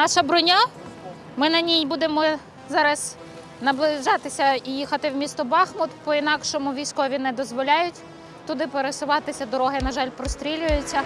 Наша броня. Ми на ній будемо зараз наближатися і їхати в місто Бахмут. По-інакшому військові не дозволяють туди пересуватися. Дороги, на жаль, прострілюються.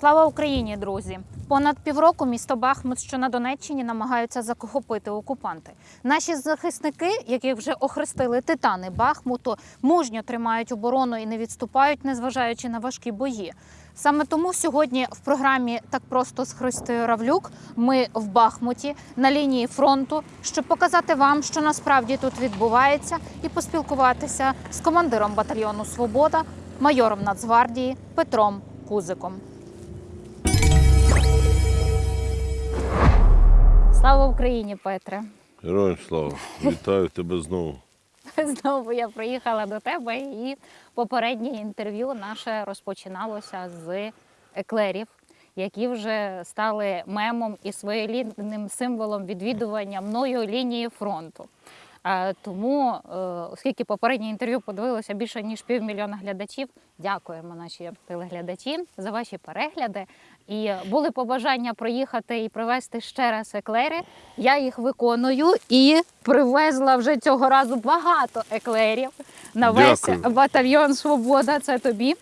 Слава Україні, друзі! Понад півроку місто Бахмут, що на Донеччині, намагаються захопити окупанти. Наші захисники, яких вже охрестили титани Бахмуту, мужньо тримають оборону і не відступають, незважаючи на важкі бої. Саме тому сьогодні в програмі так просто з Христою Равлюк ми в Бахмуті на лінії фронту, щоб показати вам, що насправді тут відбувається, і поспілкуватися з командиром батальйону Свобода, майором Нацгвардії Петром Кузиком. Слава Україні, Петре! Героям слава! Вітаю тебе знову. Знову я приїхала до тебе, і попереднє інтерв'ю наше розпочиналося з еклерів, які вже стали мемом і своєрідним символом відвідування мною лінії фронту. Тому, е, оскільки попереднє інтерв'ю подивилося більше ніж півмільйона глядачів, дякуємо наші телеглядачі за ваші перегляди. І були побажання приїхати і привезти ще раз еклери. Я їх виконую і привезла вже цього разу багато еклерів на весь Дякую. батальйон Свобода. Це тобі,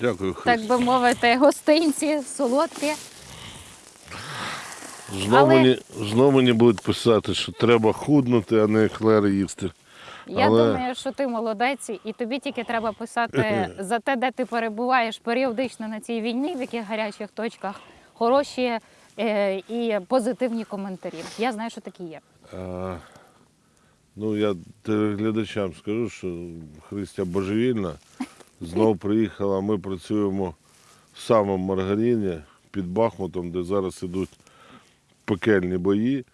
Дякую, так би мовити, гостинці, солодкі. Знову, Але- мені, знову мені будуть писати, що треба худнути, а не еклери їсти. Я Але- думаю, що ти молодець, і тобі тільки треба писати за те, де ти перебуваєш періодично на цій війні, в яких гарячих точках хороші е, і позитивні коментарі. Я знаю, що такі є. А, ну, я телеглядачам скажу, що Христя божевільна. Знову приїхала. Ми працюємо в самому Маргарині під Бахмутом, де зараз ідуть пекельні бої.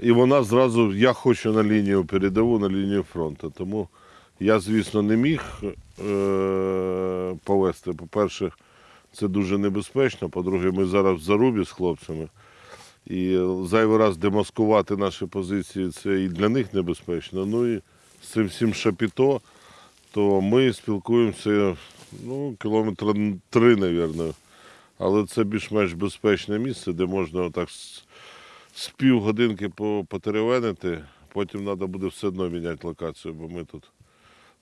І вона зразу, я хочу на лінію передову, на лінію фронту. Тому я, звісно, не міг е- повести. По-перше, це дуже небезпечно. По-друге, ми зараз в зарубі з хлопцями. І зайвий раз демаскувати наші позиції це і для них небезпечно. Ну і з цим всім шапіто, то ми спілкуємося ну, кілометра три, мабуть. Але це більш-менш безпечне місце, де можна отак з, півгодинки по- потеревенити, потім треба буде все одно міняти локацію, бо ми тут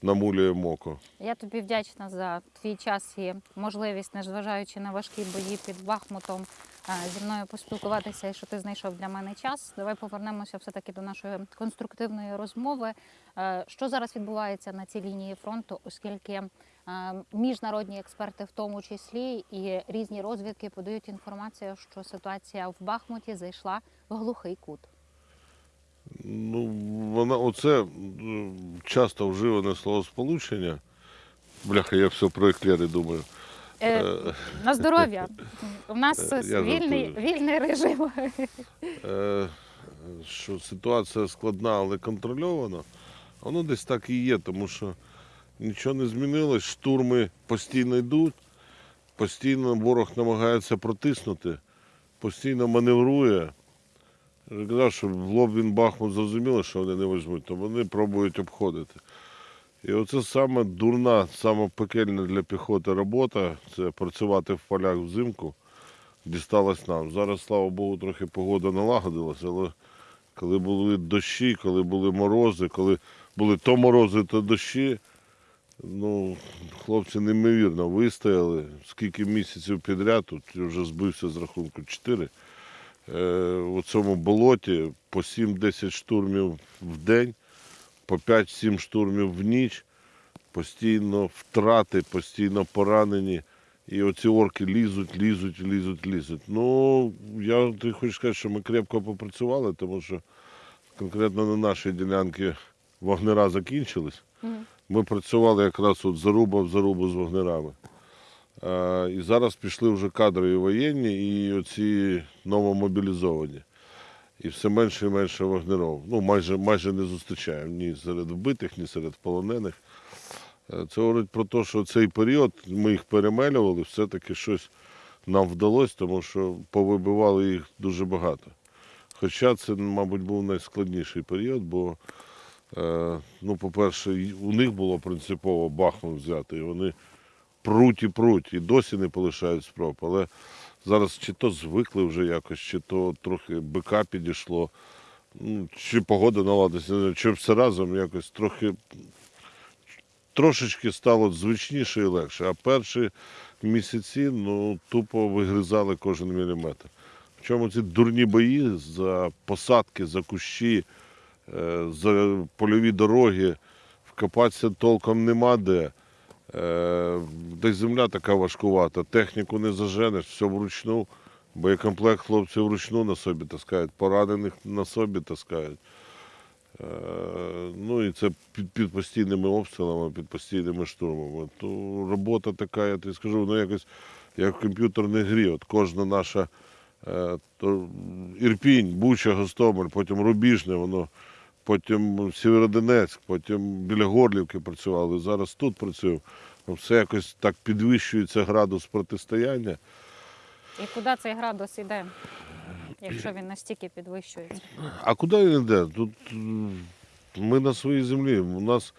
намулюємо око. Я тобі вдячна за твій час і можливість, незважаючи на важкі бої під Бахмутом, е, зі мною поспілкуватися і що ти знайшов для мене час. Давай повернемося все-таки до нашої конструктивної розмови. Е, Що зараз відбувається на цій лінії фронту, оскільки міжнародні експерти, в тому числі, і різні розвідки подають інформацію, що ситуація в Бахмуті зайшла в глухий кут. Ну, вона оце часто вживане словосполучення. Бляха, я все про еклери думаю. Е, На здоров'я. У нас Е, вільний, вільний режим. Е, що ситуація складна, але контрольована. Воно десь так і є, тому що нічого не змінилось. Штурми постійно йдуть, постійно ворог намагається протиснути, постійно маневрує. Я казав, що в лоб він Бахмут зрозуміло, що вони не візьмуть, то вони пробують обходити. І оце саме дурна, саме пекельна для піхоти робота це працювати в полях взимку дісталось нам. Зараз, слава Богу, трохи погода налагодилася, але коли були дощі, коли були морози, коли були то морози, то дощі, ну, хлопці неймовірно вистояли. Скільки місяців підряд, тут вже збився з рахунку 4. Е, у цьому болоті по 7-10 штурмів в день, по 5-7 штурмів в ніч, постійно втрати, постійно поранені. І оці орки лізуть, лізуть, лізуть, лізуть. Ну, я ти хочу сказати, що ми крепко попрацювали, тому що конкретно на нашій ділянці вогнера закінчились. Ми працювали якраз от заруба в зарубу з вогнерами. А, і зараз пішли вже кадрові воєнні і оці новомобілізовані. І все менше і менше вогнеров. Ну, майже, майже не зустрічаємо ні серед вбитих, ні серед полонених. Е, Це говорить про те, що цей період ми їх перемелювали, все-таки щось нам вдалося, тому що повибивали їх дуже багато. Хоча це, мабуть, був найскладніший період, бо, е, ну, по-перше, у них було принципово Бахмут взяти, і вони пруть і пруть, і досі не полишають спроб. Але зараз чи то звикли вже якось, чи то трохи бика підійшло, ну, чи погода наладилася, чи все разом якось трохи трошечки стало звичніше і легше. А перші місяці ну, тупо вигризали кожен міліметр. Причому ці дурні бої за посадки, за кущі, е, польові дороги, вкопатися толком нема де. Е, Десь земля така важкувата, техніку не заженеш, все вручну. Боєкомплект хлопці вручну на собі таскають, поранених на собі таскають. Е, Ну і це під, під постійними обстрілами, під постійними штурмами. То робота така, я тобі скажу, ну якось як в комп'ютерній грі. От кожна наша е, то Ірпінь, Буча, Гостомель, потім Рубіжне, воно, потім Сєвєродонецьк, потім біля Горлівки працювали, зараз тут працюємо. Ну, Все якось так підвищується градус протистояння. І куди цей градус іде, якщо він настільки підвищується? А куди він йде? Тут ми на своїй землі. У нас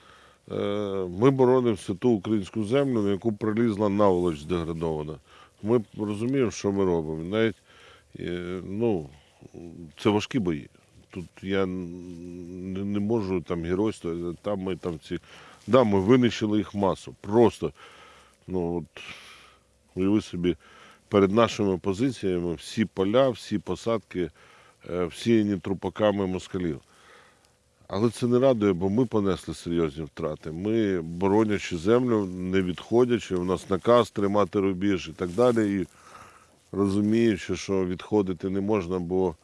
е, ми боронимо ту українську землю, на яку прилізла наволоч деградована. Ми розуміємо, що ми робимо. Навіть е, ну, це важкі бої. Тут я не, не можу там геройствувати, там ми там ці. Да, ми винищили їх масу. Просто, ну от, уяви собі, перед нашими позиціями всі поля, всі посадки е, всіяні трупаками москалів. Але це не радує, бо ми понесли серйозні втрати. Ми, боронячи землю, не відходячи, у нас наказ тримати рубіж і так далі. І розуміючи, що відходити не можна, бо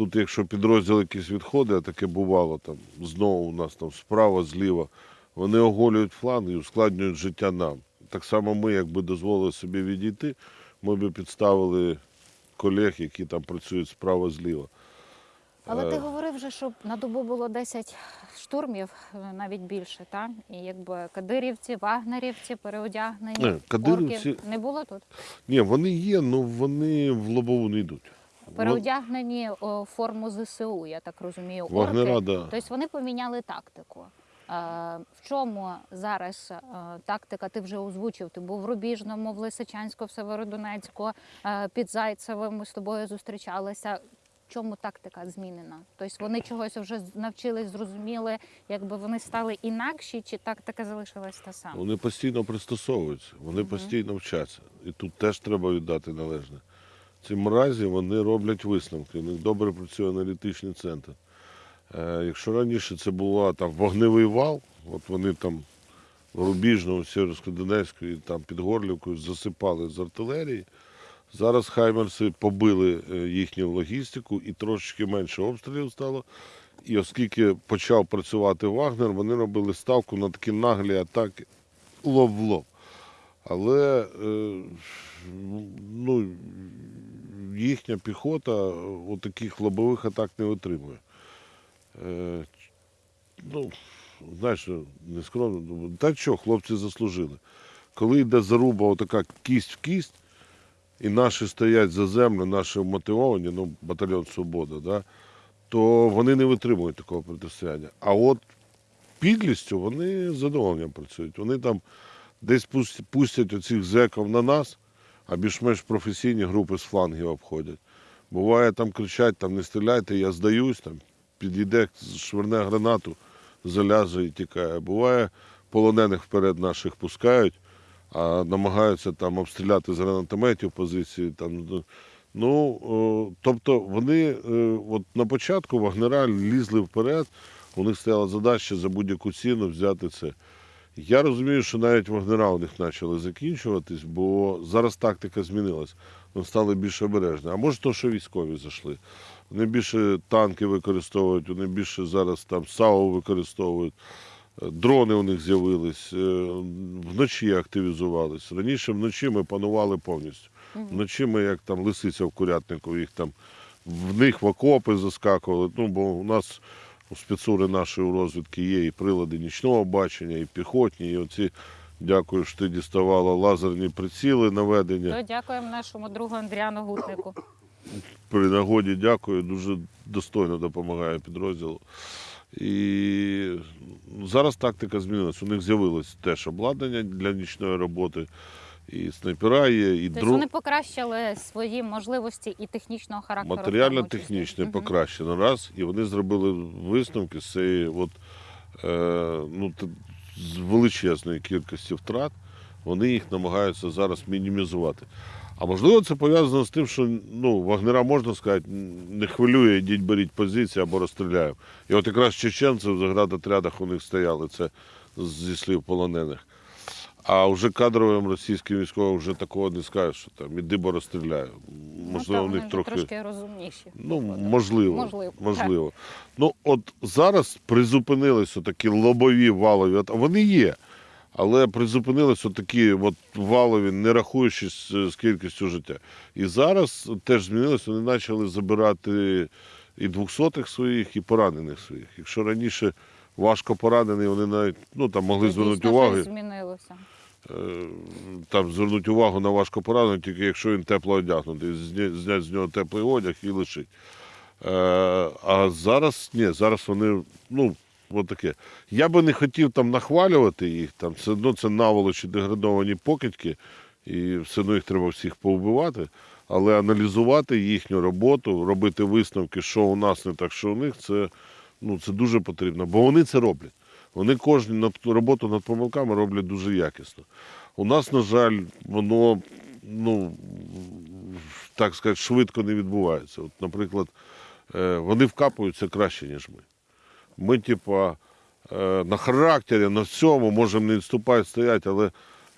тут, якщо підрозділ якийсь відходить, а таке бувало там знову у нас там справа, зліва, вони оголюють фланг і ускладнюють життя нам. Так само ми, якби дозволили собі відійти, ми б підставили колег, які там працюють справа зліва. Але ти Е. говорив вже, що на добу було 10 штурмів, е, навіть більше, так? І якби кадирівці, вагнерівці, переодягнені. Не, кадирівці- орки не було тут. Ні, вони є, але вони в лобову не йдуть. Переодягнені о, форму ЗСУ, я так розумію. орки. Вагнера, да. Тобто вони поміняли тактику. Е, В чому зараз е, тактика? Ти вже озвучив. Ти був в Рубіжному, в Лисичанську, в Северодонецьку, е, під Зайцевим. Ми з тобою зустрічалися. Чому тактика змінена? Тобто вони чогось вже навчились, зрозуміли, якби вони стали інакші, чи тактика залишилась та сама? Вони постійно пристосовуються, вони постійно вчаться. І тут теж треба віддати належне. Ці мразі вони роблять висновки, у них добре працює аналітичний центр. Е, якщо раніше це була там вогневий вал, от вони там в Рубіжному, Сєвєрсько-Донецьку там під Горлівкою засипали з артилерії. Зараз хаймерси побили е, їхню логістику і трошечки менше обстрілів стало. І оскільки почав працювати Вагнер, вони робили ставку на такі наглі атаки лоб в лоб. Але е, ну, їхня піхота от таких лобових атак не отримує. Е, ну, знаєш, не скромно, та що, хлопці заслужили. Коли йде заруба, отака кість в кість, і наші стоять за землю, наші мотивовані, ну, батальйон Свобода, да, то вони не витримують такого протистояння. А от підлістю вони задоволенням працюють. Вони там десь пустять оцих зеків на нас, а більш-менш професійні групи з флангів обходять. Буває, там кричать, там не стріляйте, я здаюсь, там підійде, швирне гранату, заляже і тікає. Буває, полонених вперед наших пускають, а намагаються там обстріляти з гранатометів позиції. Там, ну, ну, тобто вони е, от на початку вагнера лізли вперед, у них стояла задача за будь-яку ціну взяти це. Я розумію, що навіть вагнера у них почали закінчуватись, бо зараз тактика змінилась. Вони стали більш обережні. А може, то, що військові зайшли. Вони більше танки використовують, вони більше зараз там САУ використовують. Е, Дрони у них з'явились, е, вночі активізувались. Раніше вночі ми панували повністю. Вночі ми, як там лисиця в курятнику, їх там в них в окопи заскакували. Ну, бо у нас У спецури нашої розвідки є і прилади нічного бачення, і піхотні, і оці, дякую, що ти діставала лазерні приціли наведення. То дякуємо нашому другу Андріану Гутнику. При нагоді дякую, дуже достойно допомагає підрозділу. І зараз тактика змінилась. У них з'явилось теж обладнання для нічної роботи, і снайпера є, і Тобто дрон. вони покращили свої можливості і технічного характеру. Матеріально-технічне. Мгм. покращено раз, і вони зробили висновки з цієї от, е, ну, т- з величезної кількості втрат. Вони їх намагаються зараз мінімізувати. А можливо, це пов'язано з тим, що ну, вагнера можна сказати, не хвилює, йдіть беріть позиції або розстріляємо. І от якраз чеченці в заградотрядах у них стояли, це зі слів полонених. А вже кадровим російським військовим вже такого не скажеш, що там іди, бо розстріляю. Ну, Можливо, та, в них трохи. трошки розумніші. Ну, виходять. можливо. Можливо, можливо. Ну, от зараз призупинилися такі лобові валові. Вони є. Але призупинилися такі от валові, не рахуючись з кількістю життя. І зараз теж змінилося, вони почали забирати і двохсотих своїх, і поранених своїх. Якщо раніше важко поранені, вони навіть ну, там могли звернути увагу. змінилося. Е, там звернуть увагу на важко пораненого, тільки якщо він тепло одягнутий, зня- зняти з нього теплий одяг і лишить. Е, а зараз ні, зараз вони, ну, от таке. Я би не хотів там нахвалювати їх, там все одно це наволочі деградовані покидьки, і все одно їх треба всіх повбивати. Але аналізувати їхню роботу, робити висновки, що у нас не так, що у них, це, ну, це дуже потрібно, бо вони це роблять. Вони кожну роботу над помилками роблять дуже якісно. У нас, на жаль, воно ну, так сказати, швидко не відбувається. От, наприклад, е, вони вкапуються краще, ніж ми. Ми, типа, е, на характері, на всьому можемо не відступати, стояти, але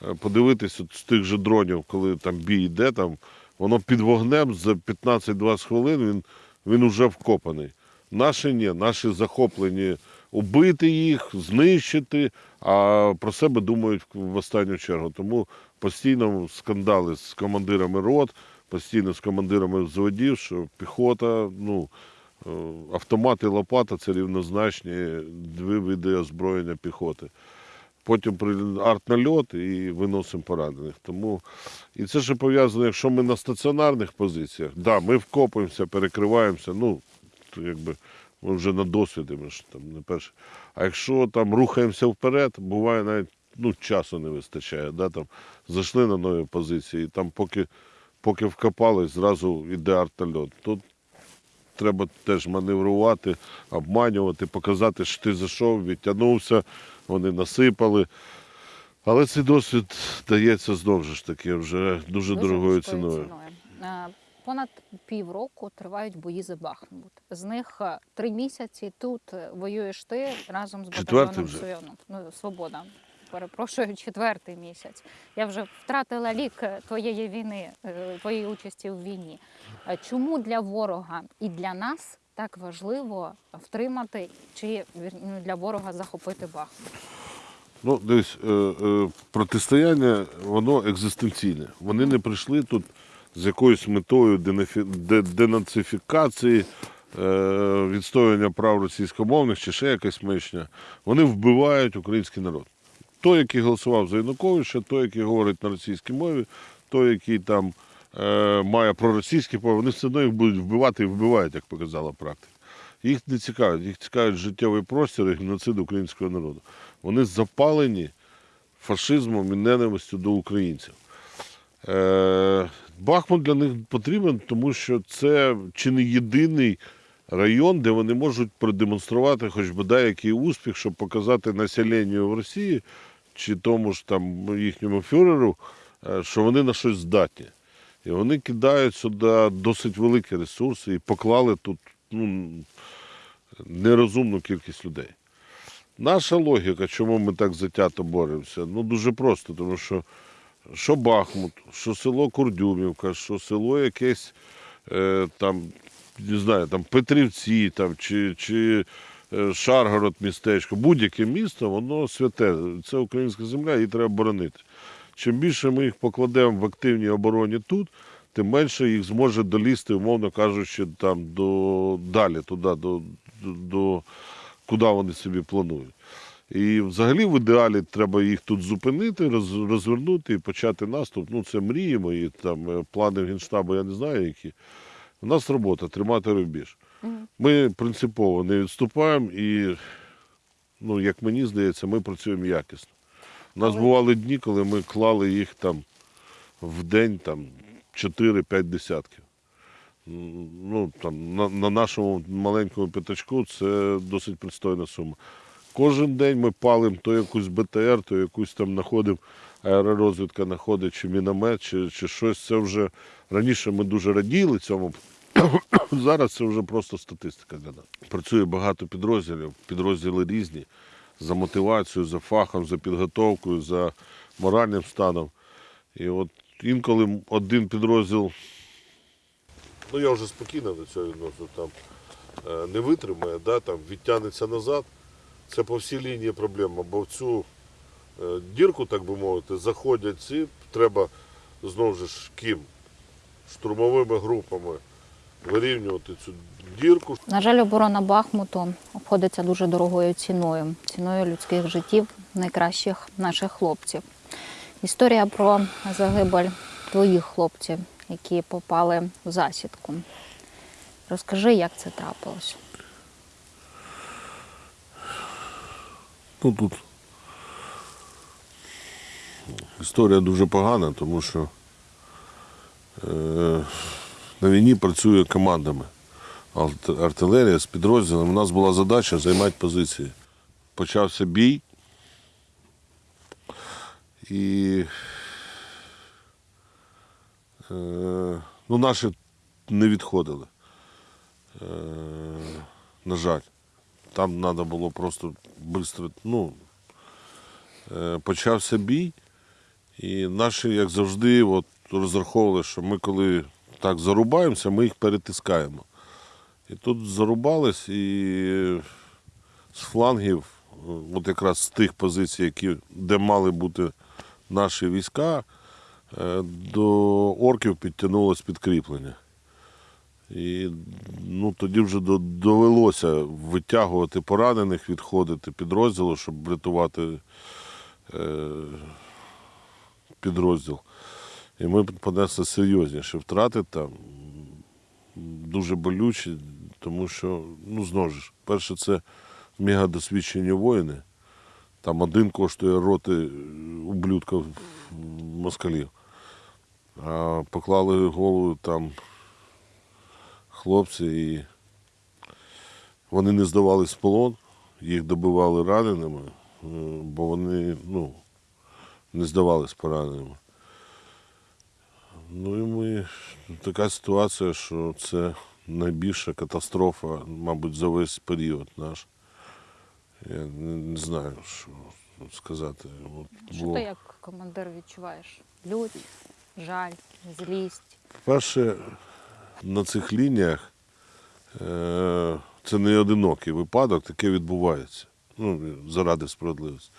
е, подивитись от з тих же дронів, коли там бій йде, там, воно під вогнем за 15-20 хвилин він, він уже вкопаний. Наші ні, наші захоплені убити їх, знищити, а про себе думають в останню чергу. Тому постійно скандали з командирами рот, постійно з командирами взводів, що піхота, ну, е, автомат і лопата це рівнозначні дві види озброєння піхоти. Потім артнальот і виносимо поранених. Тому і це ще пов'язано, якщо ми на стаціонарних позиціях, да, ми вкопуємося, перекриваємося, ну, якби ми вже на досвіді, ми ж там не перше. А якщо там рухаємося вперед, буває навіть ну, часу не вистачає. Да, там, зайшли на нові позиції, і там поки, поки вкопались, зразу йде артнальот. Тут треба теж маневрувати, обманювати, показати, що ти зайшов, відтягнувся, вони насипали. Але цей досвід дається знову ж таки вже дуже, дорогою високою ціною. Понад півроку тривають бої за Бахмут. З них е, три місяці тут е, воюєш ти разом з батальйоном вже. Ну, Свобода. Перепрошую, четвертий місяць. Я вже втратила лік е, твоєї війни, твоєї участі в війні. Чому для ворога і для нас так важливо втримати чи ну, для ворога захопити Бахмут? Ну, дивись, е, протистояння, воно екзистенційне. Вони не прийшли тут з якоюсь метою денацифікації, е, відстоювання прав російськомовних чи ще якась мишня. Вони вбивають український народ. Той, який голосував за Януковича, той, який говорить на російській мові, той, який там е, має проросійські мови, вони все одно їх будуть вбивати і вбивають, як показала практика. Їх не цікавить, їх цікавить життєвий простір і геноцид українського народу. Вони запалені фашизмом і ненавистю до українців. Е, Бахмут для них потрібен, тому що це чи не єдиний район, де вони можуть продемонструвати хоч бодай який успіх, щоб показати населенню в Росії чи тому ж там їхньому фюреру, е, що вони на щось здатні. І вони кидають сюди досить великі ресурси і поклали тут ну, нерозумну кількість людей. Наша логіка, чому ми так затято боремося, ну дуже просто, тому що що Бахмут, що село Курдюмівка, що село якесь е, там, не знаю, там Петрівці там, чи, чи е, Шаргород містечко, будь-яке місто, воно святе. Це українська земля, її треба боронити. Чим більше ми їх покладемо в активній обороні тут, тим менше їх зможе долізти, умовно кажучи, там до далі, туди, до, до, до куди вони собі планують. І взагалі в ідеалі треба їх тут зупинити, роз- розвернути і почати наступ. Ну, це мрії мої, там е, плани Генштабу, я не знаю які. У нас робота тримати рубіж. Ми принципово не відступаємо і, ну, як мені здається, ми працюємо якісно. У нас бували дні, коли ми клали їх там в день там, 4-5 десятків. Ну, там, на, на нашому маленькому п'ятачку це досить пристойна сума. Кожен день ми палимо то якусь БТР, то якусь там знаходимо, аеророзвідка знаходить, чи міномет, чи, чи щось. Це вже раніше ми дуже раділи цьому. Зараз це вже просто статистика для нас. Працює багато підрозділів, підрозділи різні за мотивацією, за фахом, за підготовкою, за моральним станом. І от інколи один підрозділ, ну я вже спокійно до цього відносно, там е, не витримає, да, там, відтягнеться назад. Це по всій лінії проблема, бо в цю е, дірку, так би мовити, заходять ці, треба знову ж ким? Штурмовими групами вирівнювати цю дірку. На жаль, оборона Бахмуту обходиться дуже дорогою ціною, ціною людських життів найкращих наших хлопців. Історія про загибель твоїх хлопців, які попали в засідку. Розкажи, як це трапилось. Ну тут історія дуже погана, тому що е, на війні працює командами. Артилерія з підрозділом. У нас була задача займати позиції. Почався бій. І е, ну, наші не відходили. Е, на жаль. Там треба було просто швидко. Ну, е, почався бій, і наші, як завжди, от, розраховували, що ми коли так зарубаємося, ми їх перетискаємо. І тут зарубались, і з флангів, от якраз з тих позицій, які, де мали бути наші війська, е, до орків підтягнулось підкріплення. І ну, тоді вже довелося витягувати поранених, відходити підрозділу, щоб врятувати е, підрозділ. І ми понесли серйозніші втрати там, дуже болючі, тому що, ну, знову ж, перше, це мегадосвідчені воїни. Там один коштує роти ублюдків москалів. А поклали голову там хлопці і вони не здавались в полон, їх добивали раненими, е, бо вони ну, не здавались пораненими. Ну і ми така ситуація, що це найбільша катастрофа, мабуть, за весь період наш. Я не, не знаю, що сказати. От Що було- ти як командир відчуваєш? Лють, жаль, злість. Перше, на цих лініях е, це не одинокий випадок, таке відбувається. Ну, заради справедливості.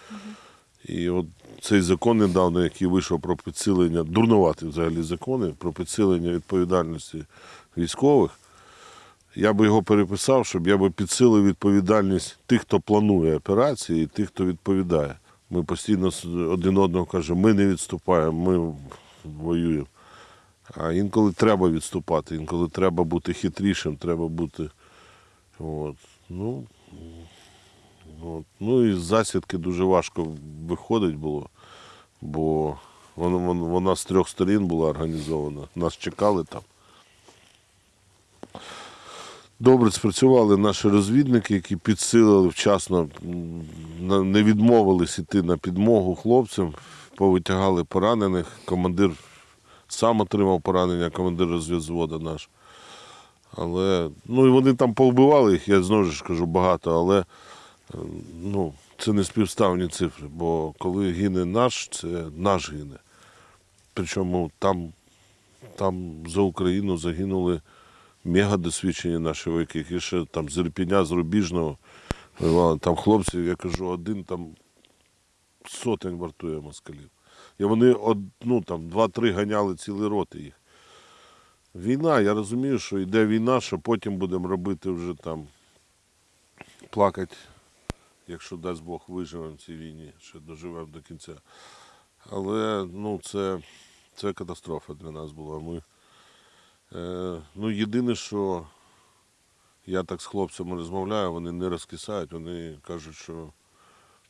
І от цей закон недавно, який вийшов про підсилення, дурнувати взагалі закони про підсилення відповідальності військових, я би його переписав, щоб я би підсилив відповідальність тих, хто планує операції, і тих, хто відповідає. Ми постійно один одного кажемо, ми не відступаємо, ми воюємо. А інколи треба відступати, інколи треба бути хитрішим, треба бути. От. Ну, от. ну і з засідки дуже важко виходить було, бо вона, вона, з трьох сторін була організована. Нас чекали там. Добре спрацювали наші розвідники, які підсилили вчасно, не відмовились іти на підмогу хлопцям, повитягали поранених. Командир сам отримав поранення, командир розвідзвода наш. Але ну і вони там повбивали їх, я знову ж кажу багато, але е, ну, це не співставні цифри, бо коли гине наш, це наш гине. Причому там, там за Україну загинули мега досвідчені наші вояки, які ще там з Ірпіня, з Рубіжного. Там хлопці, я кажу, один там сотень вартує москалів. І вони ну, там, два-три ганяли цілі роти їх. Війна, я розумію, що йде війна, що потім будемо робити вже там плакати якщо дасть Бог виживемо в цій війні, ще доживемо до кінця. Але ну, це, це катастрофа для нас була. Ми, е, ну, єдине, що я так з хлопцями розмовляю, вони не розкисають, вони кажуть, що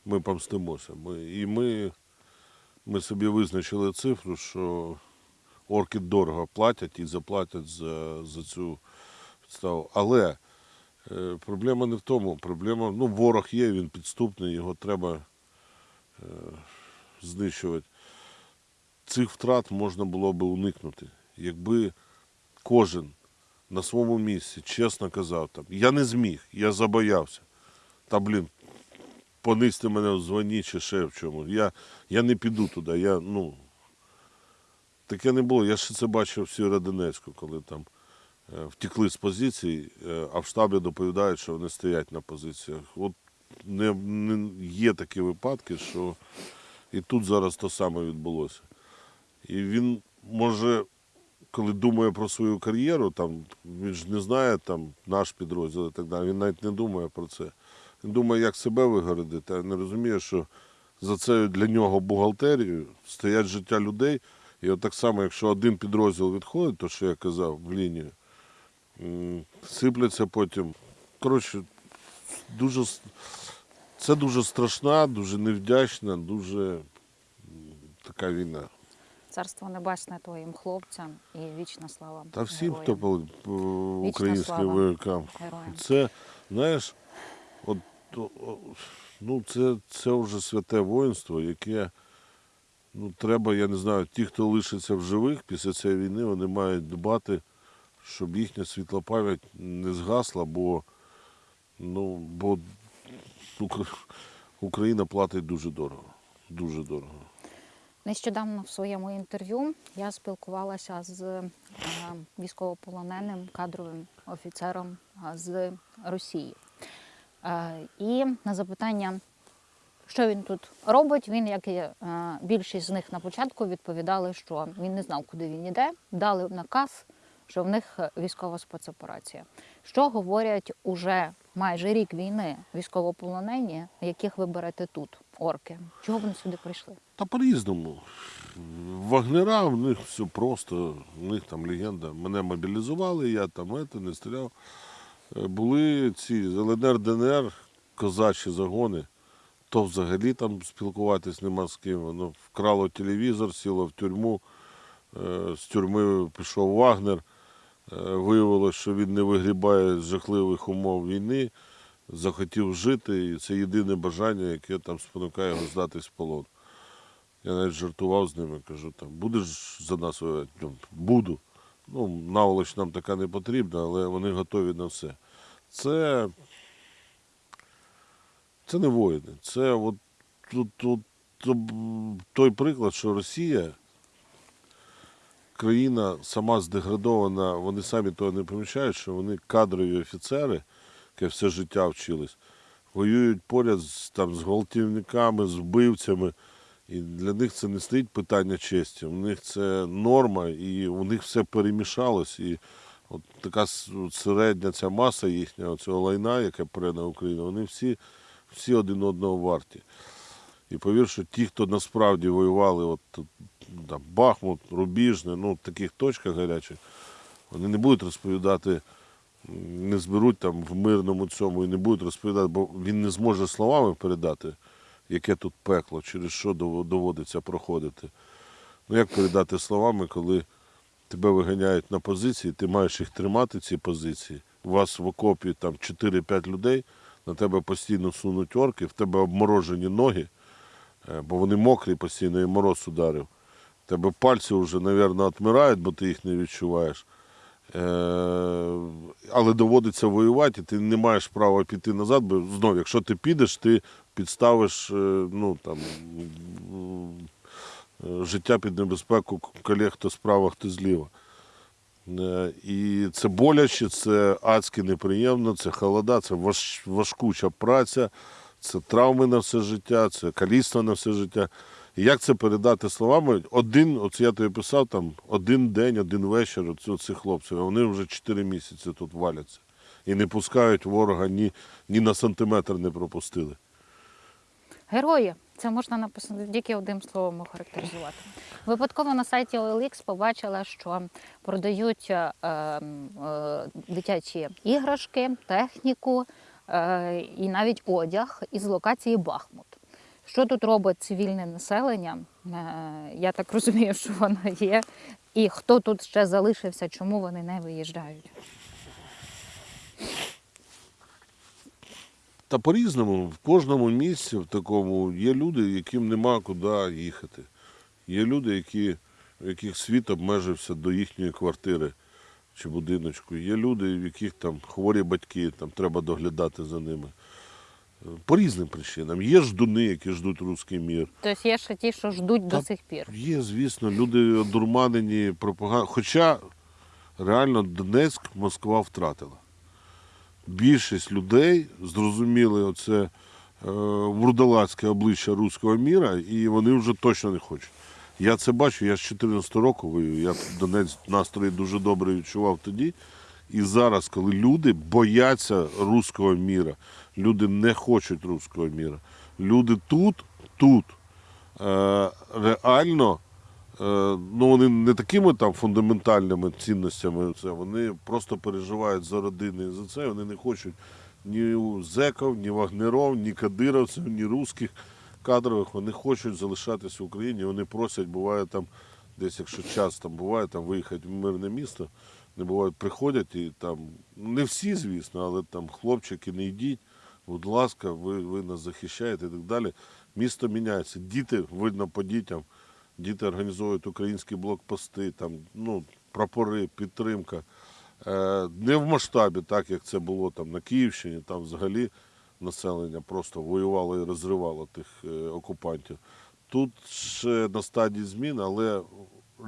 ми помстимося. Ми, і ми, ми собі визначили цифру, що орки дорого платять і заплатять за, за цю підставу. Але е, проблема не в тому. Проблема, ну, ворог є, він підступний, його треба е, знищувати. Цих втрат можна було би уникнути, якби кожен на своєму місці чесно казав, там, я не зміг, я забоявся. Та, блін, понизьте мене в званні чи ще в чому. Я, я не піду туди. Я, ну, таке не було. Я ще це бачив в Сєвєродонецьку, коли там е, втекли з позицій, е, а в штабі доповідають, що вони стоять на позиціях. От не, не, є такі випадки, що і тут зараз то саме відбулося. І він може, коли думає про свою кар'єру, там, він ж не знає там, наш підрозділ і так далі, він навіть не думає про це. Він думає, як себе вигородити, а не розуміє, що за це для нього бухгалтерією стоять життя людей. І от так само, якщо один підрозділ відходить, то що я казав, в лінію, сипляться потім. Коротше, дуже, це дуже страшна, дуже невдячна, дуже така війна. Царство небесне твоїм хлопцям і вічна слава. Та всім, героям. хто по, українським воякам. Це, знаєш, от, о- о, ну, це, це вже святе воїнство, яке ну, треба, я не знаю, ті, хто лишиться в живих після цієї війни, вони мають дбати, щоб їхня світла пам'ять не згасла, бо, ну, бо Україна платить дуже дорого. Дуже дорого. Нещодавно в своєму інтерв'ю я спілкувалася з е, військовополоненим кадровим офіцером з Росії. Е, І на запитання, що він тут робить, він, як і е, більшість з них на початку, відповідали, що він не знав, куди він іде. Дали наказ, що в них військова спецоперація. Що говорять уже майже рік війни військовополонені, яких ви берете тут, орки? Чого вони сюди прийшли? Та по-різному. Вагнера, в них все просто, в них там легенда. Мене мобілізували, я там ето, не стріляв. Е, Були ці ЛНР, ДНР, козачі загони, то взагалі там спілкуватись нема з ким. Воно вкрало телевізор, сіло в тюрму. Е, З тюрми пішов Вагнер. Е, Виявилось, що він не вигрібає жахливих умов війни, захотів жити, і це єдине бажання, яке там спонукає його здатись в полон. Я навіть жартував з ними, кажу, там, будеш за нас воювати? Буду. Ну, наволоч нам така не потрібна, але вони готові на все. Це, це не воїни. Це от, тут, тут той приклад, що Росія, країна сама здеградована, вони самі того не помічають, що вони кадрові офіцери, які все життя вчились, воюють поряд з, там, з гвалтівниками, з вбивцями. І для них це не стоїть питання честі. У них це норма, і у них все перемішалось. І от така середня ця маса їхня, цього лайна, яке пре на Україну, вони всі, всі один одного варті. І повір, що ті, хто насправді воювали, от там, Бахмут, Рубіжне, ну, в таких точках гарячих, вони не будуть розповідати, не зберуть там в мирному цьому і не будуть розповідати, бо він не зможе словами передати, яке тут пекло, через що доводиться проходити. Ну як передати словами, коли тебе виганяють на позиції, ти маєш їх тримати, ці позиції. У вас в окопі там 4-5 людей, на тебе постійно сунуть орки, в тебе обморожені ноги, е, бо вони мокрі постійно і мороз ударив. Тебе пальці вже, мабуть, відмирають, бо ти їх не відчуваєш. Е, але доводиться воювати, і ти не маєш права піти назад, бо знов, якщо ти підеш, ти підставиш е, ну, там, е, життя під небезпеку колег, хто справа, хто зліва. Е, І це боляче, це адськи неприємно, це холода, це важкуча праця, це травми на все життя, це каліцтво на все життя. І як це передати словами? Один, от я тобі писав, там один день, один вечір цих хлопців, а вони вже 4 місяці тут валяться. І не пускають ворога ні, ні на сантиметр не пропустили. Герої. Це можна написати тільки одним словом охарактеризувати. Випадково на сайті OLX побачила, що продають е, ем, е, дитячі іграшки, техніку е, і навіть одяг із локації Бахмут. Що тут робить цивільне населення? Е, Я так розумію, що воно є. І хто тут ще залишився, чому вони не виїжджають? Та по-різному, в кожному місці в такому є люди, яким нема куди їхати. Є люди, які, в яких світ обмежився до їхньої квартири чи будиночку. Є люди, в яких там хворі батьки, там треба доглядати за ними. По різним причинам. Є ждуни, які ждуть руський мір. Тобто є ще ті, що ждуть до сих пір. Є, звісно, люди одурманені пропагандою. Хоча реально Донецьк Москва втратила. Більшість людей зрозуміли оце е, вурдалацьке обличчя руського міра, і вони вже точно не хочуть. Я це бачу, я з 14 року воюю, я Донець настрої дуже добре відчував тоді. І зараз, коли люди бояться руського міра, люди не хочуть руського міра. Люди тут, тут е, реально, ну вони не такими там фундаментальними цінностями, це вони просто переживають за родини за це. Вони не хочуть ні у зеків, ні вагнеров, ні кадировців, ні русських кадрових. Вони хочуть залишатися в Україні. Вони просять, буває там, десь, якщо час там буває, там виїхати в мирне місто. Не бувають, приходять і там, не всі, звісно, але там хлопчики, не йдіть, будь ласка, ви, ви нас захищаєте і так далі. Місто міняється. Діти, видно по дітям, діти організовують українські блокпости, там, ну, прапори, підтримка. Е, не в масштабі, так як це було там на Київщині, там взагалі населення просто воювало і розривало тих е, окупантів. Тут ще на стадії змін, але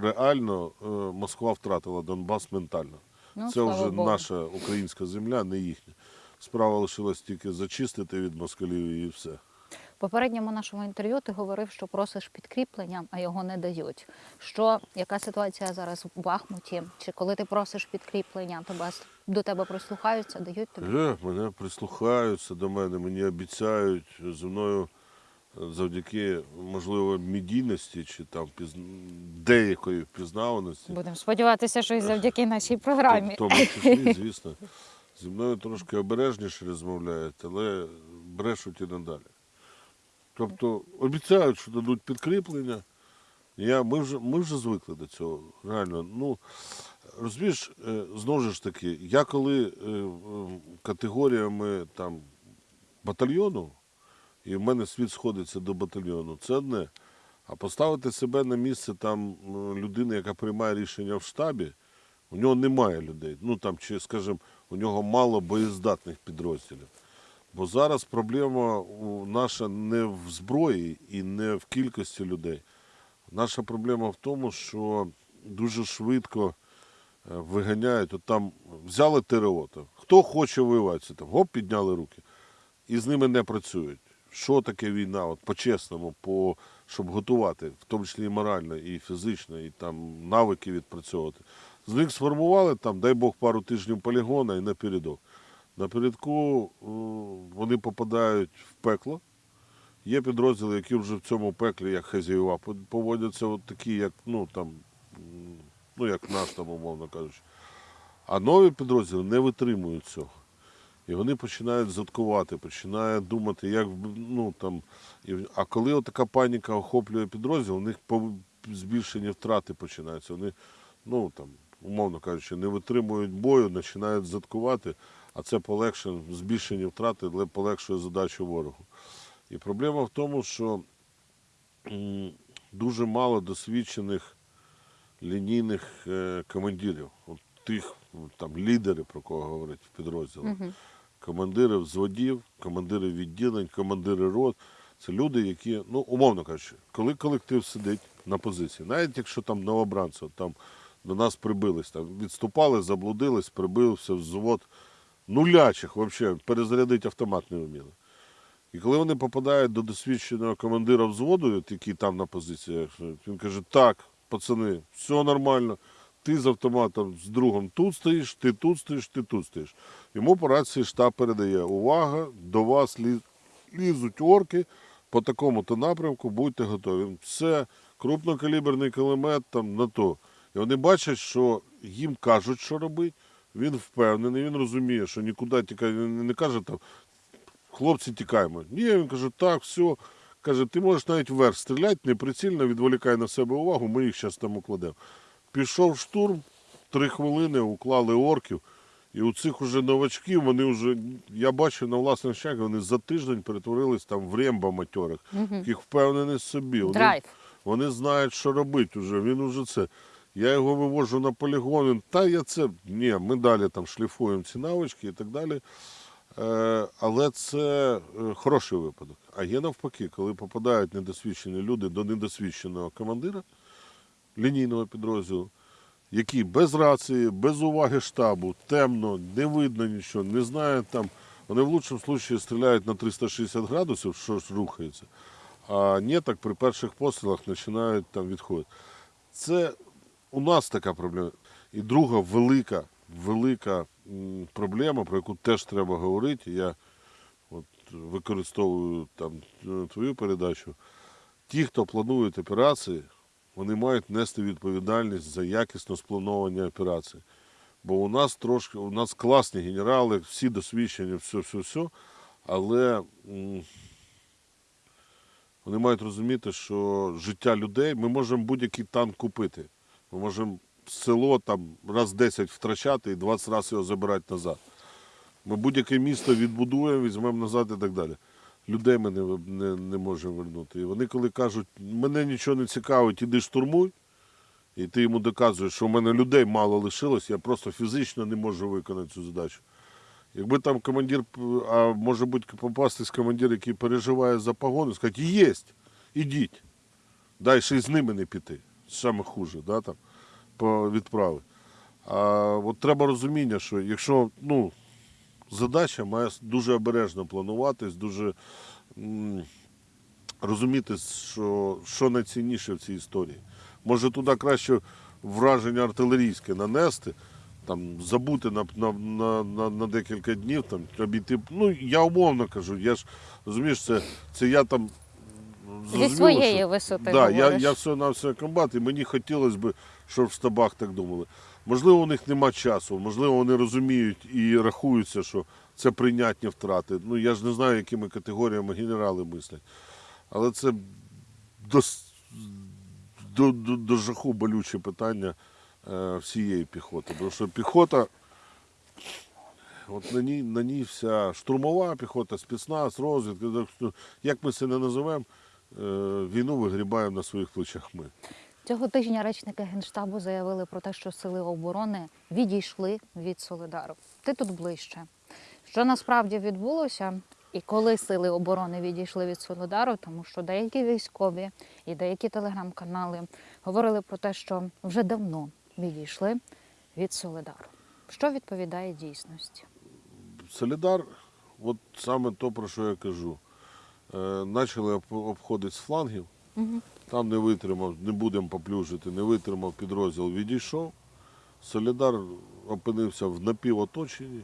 реально е, Москва втратила Донбас ментально. Ну, це вже Богу. наша українська земля, не їхня. Справа лишилась тільки зачистити від москалів і все. В попередньому нашому інтерв'ю ти говорив, що просиш підкріплення, а його не дають. Що яка ситуація зараз в Бахмуті? Чи коли ти просиш підкріплення, то вас до тебе прислухаються, дають тобі? Е, мене прислухаються до мене, мені обіцяють зі мною е, завдяки, можливо, медійності чи там піз... деякої впізнаваності. Будемо сподіватися, що і завдяки нашій В програмі. тому числі, звісно, зі мною трошки обережніше розмовляють, але брешуть і надалі. Тобто обіцяють, що дадуть підкріплення. Я, ми, вже, ми вже звикли до цього. Реально. Ну, розумієш, е, знову ж таки, я коли е, е, категоріями там, батальйону, і в мене світ сходиться до батальйону, це одне. А поставити себе на місце там людини, яка приймає рішення в штабі, у нього немає людей. Ну там, чи, скажімо, у нього мало боєздатних підрозділів. Бо зараз проблема наша не в зброї і не в кількості людей. Наша проблема в тому, що дуже швидко е, виганяють. От там взяли ТРО. Там. Хто хоче воювати, там гоп, підняли руки. І з ними не працюють. Що таке війна? От по-чесному, по, щоб готувати, в тому числі і морально, і фізично, і там навики відпрацьовувати. З них сформували там, дай Бог, пару тижнів полігона і напередок. Напередку е, вони попадають в пекло. Є підрозділи, які вже в цьому пеклі, як хазяєва, поводяться от такі, як, ну, там, ну, як наш там, умовно кажучи. А нові підрозділи не витримують цього. І вони починають заткувати, починають думати, як ну, там, а коли така паніка охоплює підрозділ, у них збільшені втрати починаються. Вони, ну там, умовно кажучи, не витримують бою, починають заткувати, а це полегшує збільшені втрати, але полегшує задачу ворогу. І проблема в тому, що дуже мало досвідчених лінійних е, командирів, от тих там лідери, про кого говорять в підрозділах Мгм. командири взводів, командири відділень, командири рот. Це люди, які, ну, умовно кажучи, коли колектив сидить на позиції, навіть якщо там новобранці там до нас прибились, там відступали, заблудились, прибився взвод нулячих, взагалі, перезарядити автомат не вміли. І коли вони попадають до досвідченого командира взводу, який там на позиціях, він каже: так, пацани, все нормально. Ти з автоматом з другом тут стоїш, ти тут стоїш, ти тут стоїш. Йому по рації штаб передає увага, до вас лі- лізуть орки, по такому-то напрямку будьте готові. Це крупнокаліберний кулемет там на то. І вони бачать, що їм кажуть, що робити. Він впевнений, він розуміє, що нікуди тікає, не, не каже там, хлопці, тікаємо. Ні, він каже, так, все. Каже, ти можеш навіть вверх стріляти, неприцільно, відволікай на себе увагу, ми їх зараз там укладемо. Пішов штурм, три хвилини уклали орків. І у цих уже новачків, вони вже, я бачу на власних очах, вони за тиждень перетворились там в ремба матьорих. Їх впевнений в собі. Вони, Драйв. вони знають, що робити вже. Він уже це. Я його вивожу на полігон. Він, та я це. Ні, ми далі там шліфуємо ці навички і так далі. Е, але це е, хороший випадок. А є навпаки, коли попадають недосвідчені люди до недосвідченого командира лінійного підрозділу, який без рації, без уваги штабу, темно, не видно нічого, не знає там. Вони в лучшому випадку стріляють на 360 градусів, що ж рухається. А ні, так при перших пострілах починають там відходити. Це у нас така проблема. І друга велика, велика проблема, про яку теж треба говорити. Я от використовую там е, твою передачу. Ті, хто планують операції, вони мають нести відповідальність за якісно сплановані операції. Бо у нас трошки, у нас класні генерали, всі досвідчені, все, все, все. Але вони мають розуміти, що життя людей ми можемо будь-який танк купити. Ми можемо село там раз 10 втрачати і 20 разів його забирати назад. Ми будь-яке місто відбудуємо, візьмемо назад і так далі. Людей ми не, не, не можемо вернути. І вони, коли кажуть, мене нічого не цікавить, іди штурмуй, і ти йому доказуєш, що в мене людей мало лишилось, я просто фізично не можу виконати цю задачу. Якби там командир, а може бути попастись командир, який переживає за погону, сказати, єсть, ідіть. Й з ними не піти. Саме хуже, да, там, по відправи. А от треба розуміння, що якщо ну, задача має дуже обережно плануватись, дуже м, розуміти, що, що найцінніше в цій історії. Може туди краще враження артилерійське нанести, там, забути на, на, на, на, на декілька днів, там, обійти. Ну, я умовно кажу, я ж розумієш, це, це я там. Зі своєї що- висоти Да, я, говориш. я все на все комбат, і мені хотілося б, щоб в штабах так думали. Можливо, у них нема часу, можливо, вони розуміють і рахуються, що це прийнятні втрати. Ну я ж не знаю, якими категоріями генерали мислять. Але це до, до, до, до жаху болюче питання е, всієї піхоти. Тому що піхота, от на ній, на ній вся штурмова піхота, спецназ, розвідка, як ми це не називаємо, війну вигрібаємо на своїх плечах ми. Цього тижня речники Генштабу заявили про те, що сили оборони відійшли від Солидару. Ти тут ближче. Що насправді відбулося, і коли сили оборони відійшли від Солидару, тому що деякі військові і деякі телеграм-канали говорили про те, що вже давно відійшли від Солидару. Що відповідає дійсності? Солідар, от саме то, про що я кажу. Е, Почали обходити з флангів, Угу. там не витримав, не будемо поплюжити, не витримав підрозділ, відійшов. Солідар опинився в напівоточенні,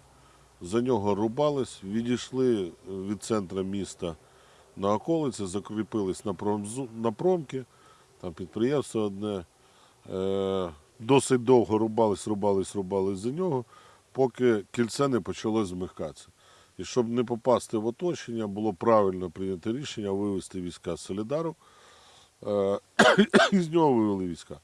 за нього рубались, відійшли від центру міста на околиці, закріпились на, промзу, на промки, там підприємство одне. Е, досить довго рубались, рубались, рубались за нього, поки кільце не почало змикатися. І щоб не попасти в оточення, було правильно прийнято рішення вивести війська з Солідару. Е, і з нього вивели війська.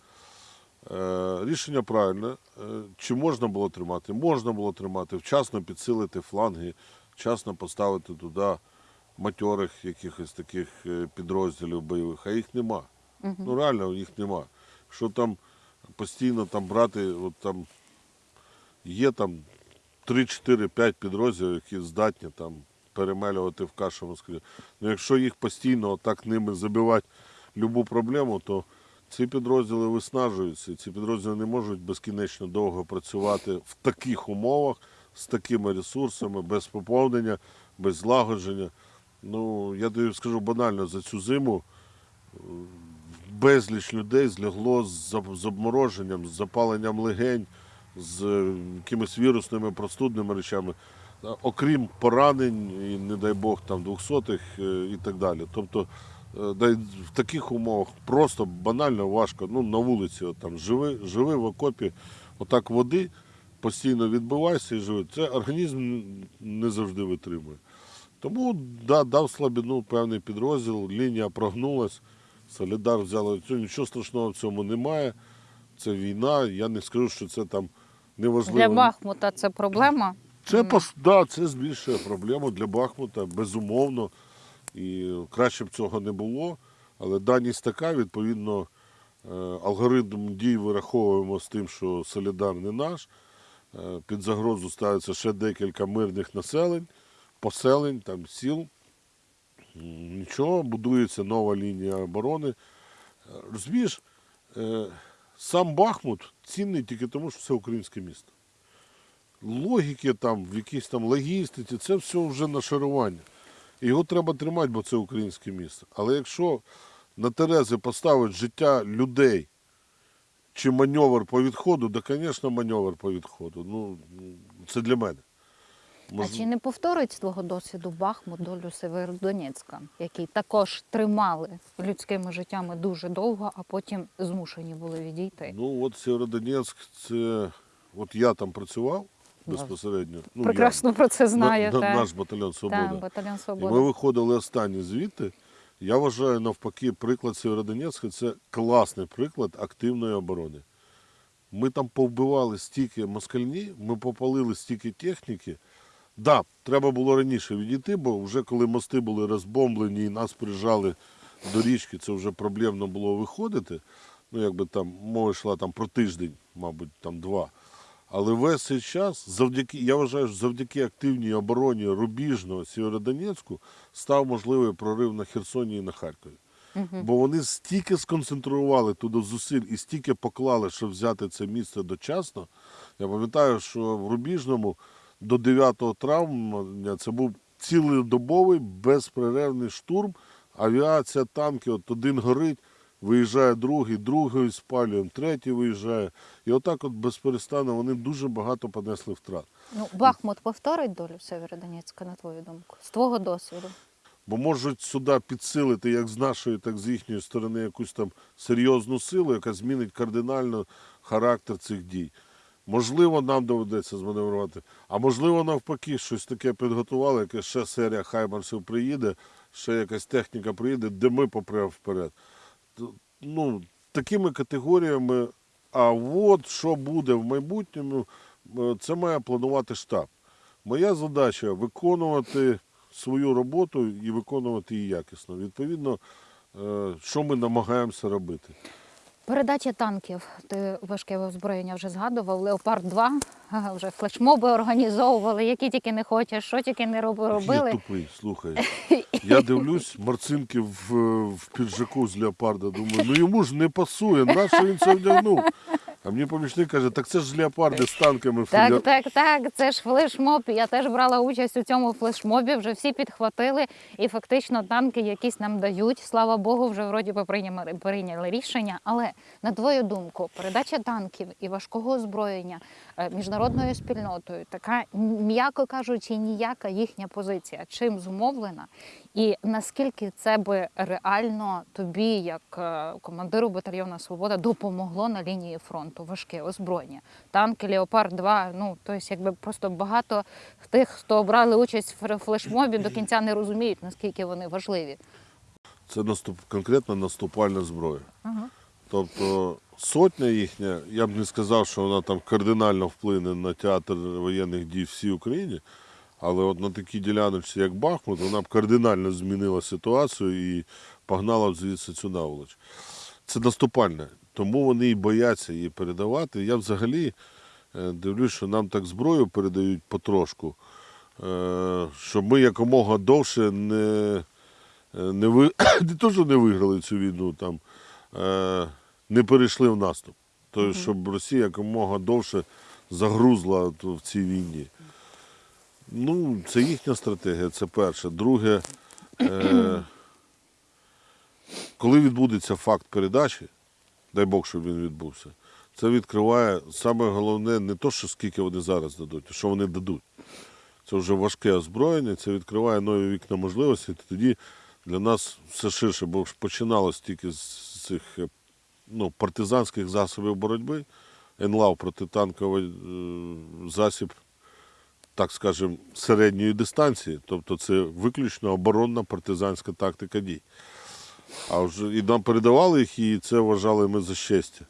Е, Рішення правильне. Е, Чи можна було тримати? Можна було тримати, вчасно підсилити фланги, вчасно поставити туди матьорих якихось таких е, підрозділів бойових, а їх нема. Ну реально їх нема. Що там постійно там брати, от там є там 3-4-5 підрозділів, які здатні там перемелювати в кашу Москві. Ну якщо їх постійно так ними забивати любу проблему, то ці підрозділи виснажуються. Ці підрозділи не можуть безкінечно довго працювати в таких умовах, з такими ресурсами, без поповнення, без злагодження. Ну, я тобі скажу банально, за цю зиму е, безліч людей злягло з обмороженням, з запаленням легень, з якимись вірусними простудними речами. е, окрім поранень, і, не дай Бог, там двохсотих е, і так далі. Тобто е, в таких умовах просто банально важко. Ну, на вулиці, от, там, живи, живи в окопі, отак води, постійно відбивайся і живи. Це організм не завжди витримує. Тому да, дав слабину певний підрозділ, лінія прогнулась, Солідар взяли нічого страшного в цьому немає. Це війна. Я не скажу, що це там неважливо. Для Бахмута це проблема. Це, пос- да, це збільшує проблему для Бахмута, безумовно. І краще б цього не було. Але даність така, відповідно, е, алгоритм дій вираховуємо з тим, що Солідар не наш. Е, Під загрозу ставиться ще декілька мирних населень, поселень, там, сіл. Нічого, будується нова лінія оборони. Е, Розумієш, сам Бахмут цінний тільки тому, що це українське місто логіки там, в якійсь там логістиці, це все вже нашарування. Його треба тримати, бо це українське місто. Але якщо на Терези поставить життя людей чи маневр по відходу, то, звісно, маневр по відходу. Ну, це для мене. А чи не повторить з твого досвіду Бахмут долю Северодонецька, який також тримали людськими життями дуже довго, а потім змушені були відійти? Ну, от Сєвєродонецьк, це. От я там працював безпосередньо. Ну, Прекрасно про це я, знаю. на- та. наш батальйон Свобода. Так, батальйон І ми виходили останні звідти. Я вважаю, навпаки, приклад Сєвєродонецька це класний приклад активної оборони. Ми там повбивали стільки москальні, ми попалили стільки техніки. Да, треба було раніше відійти, бо вже коли мости були розбомблені і нас прижали до річки, це вже проблемно було виходити. Ну, якби там мова йшла там про тиждень, мабуть, там два. Але весь цей час, завдяки, я вважаю, що завдяки активній обороні Рубіжного Сєвєродонецьку став можливий прорив на Херсоні і на Харкові. Бо вони стільки сконцентрували туди зусиль і стільки поклали, щоб взяти це місце дочасно. Я пам'ятаю, що в Рубіжному до 9 травня це був цілодобовий безперервний штурм. Авіація, танки, от один горить, виїжджає другий, другий спалюємо, третій виїжджає. І отак от безперестанно вони дуже багато понесли втрат. Ну, Бахмут повторить долю Северодонецька, на твою думку, з твого досвіду. Бо можуть сюди підсилити як з нашої, так і з їхньої сторони якусь там серйозну силу, яка змінить кардинально характер цих дій. Можливо, нам доведеться зманеврувати, а можливо, навпаки, щось таке підготували, яке ще серія хаймарсів приїде, ще якась техніка приїде, де ми попремо вперед. Ну, такими категоріями, а от що буде в майбутньому, е, це має планувати штаб. Моя задача виконувати свою роботу і виконувати її якісно. Відповідно, е, що ми намагаємося робити. Передача танків. Ти важке озброєння вже згадував. Леопард 2 вже флешмоби організовували, які тільки не хочеш, що тільки не робили. Я тупий, слухай. Я дивлюсь, Марцинки в, в піджаку з леопарда. Думаю, ну йому ж не пасує, нащо він це вдягнув? А мені помічник каже, так це ж леопарди з танками. Так, так, так. Це ж флешмоб. Я теж брала участь у цьому флешмобі. Вже всі підхватили, і фактично танки якісь нам дають. Слава Богу, вже вроді би прийняли, рішення. Але на твою думку, передача танків і важкого озброєння е, міжнародною спільнотою, така м'яко кажучи, ніяка їхня позиція. Чим зумовлена? І наскільки це би реально тобі, як е, командиру батальйону Свобода, допомогло на лінії фронту важке озброєння? Танки Леопард 2 ну тобто, якби просто багато тих, хто брали участь в флешмобі, до кінця не розуміють, наскільки вони важливі. Це наступ, конкретно наступальна зброя. Тобто сотня їхня, я б не сказав, що вона там кардинально вплине на театр воєнних дій всій Україні, але от на такій діляночці, як Бахмут, вона б кардинально змінила ситуацію і погнала б звідси цю наволоч. Це наступальне, тому вони і бояться її передавати. Я взагалі е, дивлюсь, що нам так зброю передають потрошку, е, щоб ми якомога довше не, е, не, ви... не то, що не виграли цю війну, там, не перейшли в наступ. Тобто, щоб Росія якомога довше загрузла в цій війні. Ну, це їхня стратегія, це перше. Друге, е, коли відбудеться факт передачі, дай Бог, щоб він відбувся, це відкриває саме головне не то, що скільки вони зараз дадуть, а що вони дадуть. це вже важке озброєння, це відкриває нові вікна можливості. Тоді для нас все ширше, бо починалось тільки з цих е, ну, партизанських засобів боротьби. НЛАВ протитанковий е, засіб, так скажемо, середньої дистанції. Тобто це виключно оборонна партизанська тактика дій. А вже і нам передавали їх, і це вважали ми за щастя.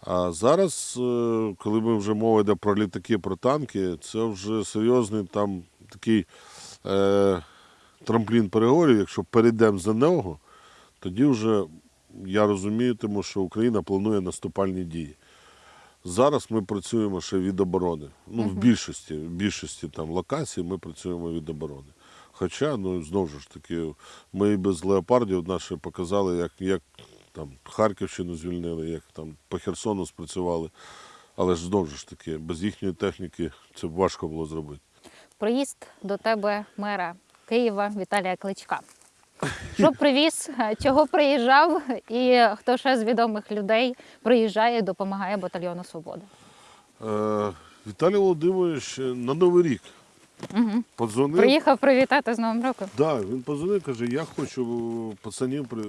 А зараз, е, коли ми вже мова йде про літаки, про танки, це вже серйозний там такий е, трамплін переговорів. Якщо перейдемо за нього, тоді вже я розумію, тому що Україна планує наступальні дії. Зараз ми працюємо ще від оборони. Ну, в більшості, в більшості там локацій ми працюємо від оборони. Хоча, ну знову ж таки, ми і без леопардів наші показали, як, як там Харківщину звільнили, як там по Херсону спрацювали. Але ж знову ж таки, без їхньої техніки це важко було зробити. Приїзд до тебе мера Києва Віталія Кличка. Що привіз, чого приїжджав, і хто ще з відомих людей приїжджає і допомагає батальйону Свобода. Е, Віталій Володимирович на Новий рік Угу. подзвонив. Приїхав привітати з Новим роком. Да, він позвонив, каже, я хочу пацанів при.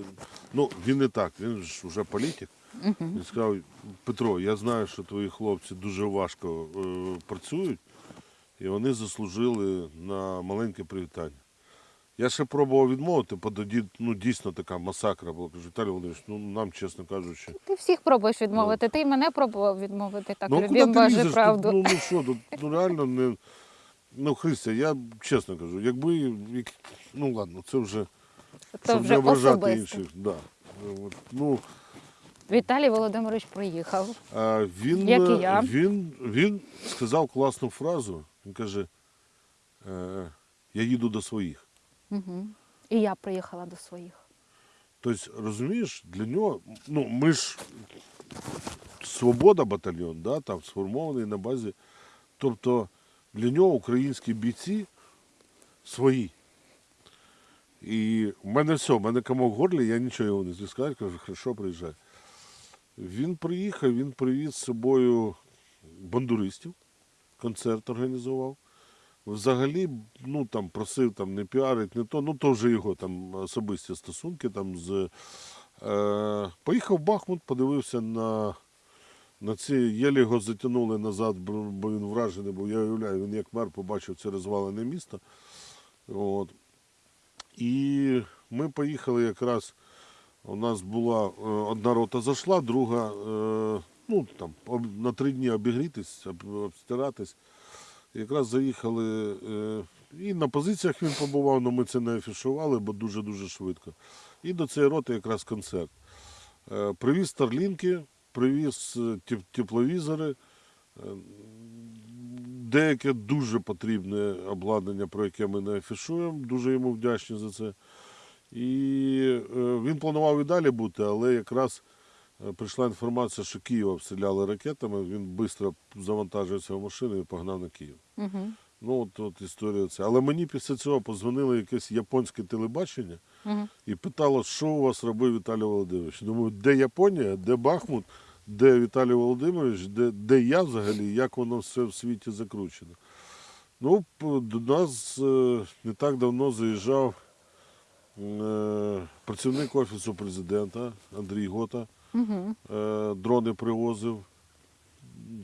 Ну, він не так, він ж вже політик. Він сказав, Петро, я знаю, що твої хлопці дуже важко е, працюють, і вони заслужили на маленьке привітання. Я ще пробував відмовити, бо тоді ну, дійсно така масакра була. Кажу, Віталій Володимирович, ну нам, чесно кажучи. Ти всіх пробуєш відмовити. Ти й мене пробував відмовити. Так ну, Боже лізеш? правду. Ну, ну що, тут ну, реально не. Ну, Христя, я чесно кажу, якби. як- Ну ладно, це вже. Це щоб вже не особисто. інших. Да. От, Ну, Віталій Володимирович приїхав. а він, Як і я. він, він сказав класну фразу. Він каже: е, я їду до своїх. Угу. І я приїхала до своїх. Тобто, розумієш, для нього, ну, ми ж свобода батальйон, да, там сформований на базі. Тобто для нього українські бійці свої. І в мене все, в мене комок в горлі, я нічого його не сказати, кажу, хорошо, приїжджай. Він приїхав, він привіз з собою бандуристів, концерт організував. Взагалі, ну там просив там не піарить, не то, ну то вже його там особисті стосунки там з. Е, поїхав в Бахмут, подивився на, на ці, єлі його затягнули назад, бо він вражений був. Я уявляю, він як мер побачив це розвалене місто. От. І ми поїхали якраз. У нас була е, одна рота зайшла, друга е, ну, там, на три дні обігрітись, обстиратись. Якраз заїхали. Е, і на позиціях він побував, але ми це не афішували, бо дуже-дуже швидко. І до цієї роти якраз концерт. Е, привіз старлінки, привіз е, тепловізори. Деяке дуже потрібне обладнання, про яке ми не афішуємо. Дуже йому вдячні за це. І він планував і далі бути, але якраз прийшла інформація, що Київ обстріляли ракетами. Він швидко завантажився в машину і погнав на Київ. Угу. Ну, от, от історія ця. Але мені після цього позвонило якесь японське телебачення Угу. і питало, що у вас робив Віталій Володимирович. Думаю, де Японія, де Бахмут, де Віталій Володимирович, де, де я взагалі, як воно все в світі закручено. Ну, до нас е, не так давно заїжджав е, працівник Офісу президента Андрій Гота. Угу. Дрони привозив.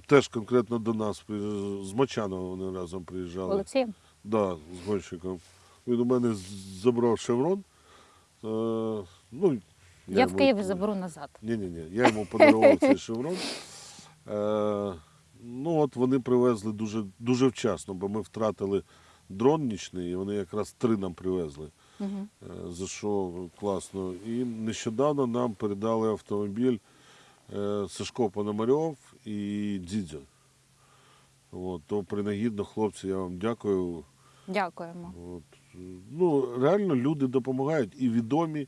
Теж конкретно до нас, з Мочанова вони разом приїжджали. Олексієм. Да, з гонщиком. Він у мене забрав шеврон. Е, ну, Я, в йому- Києві заберу назад. Ні, ні, ні. Я йому подарував цей шеврон. Е, ну, от вони привезли дуже, дуже вчасно, бо ми втратили дрон нічний, і вони якраз три нам привезли. Угу. За що класно. І нещодавно нам передали автомобіль е, Сашко Пономарьов і Дзідзьо. От, то принагідно, хлопці, я вам дякую. Дякуємо. От, ну, реально люди допомагають і відомі,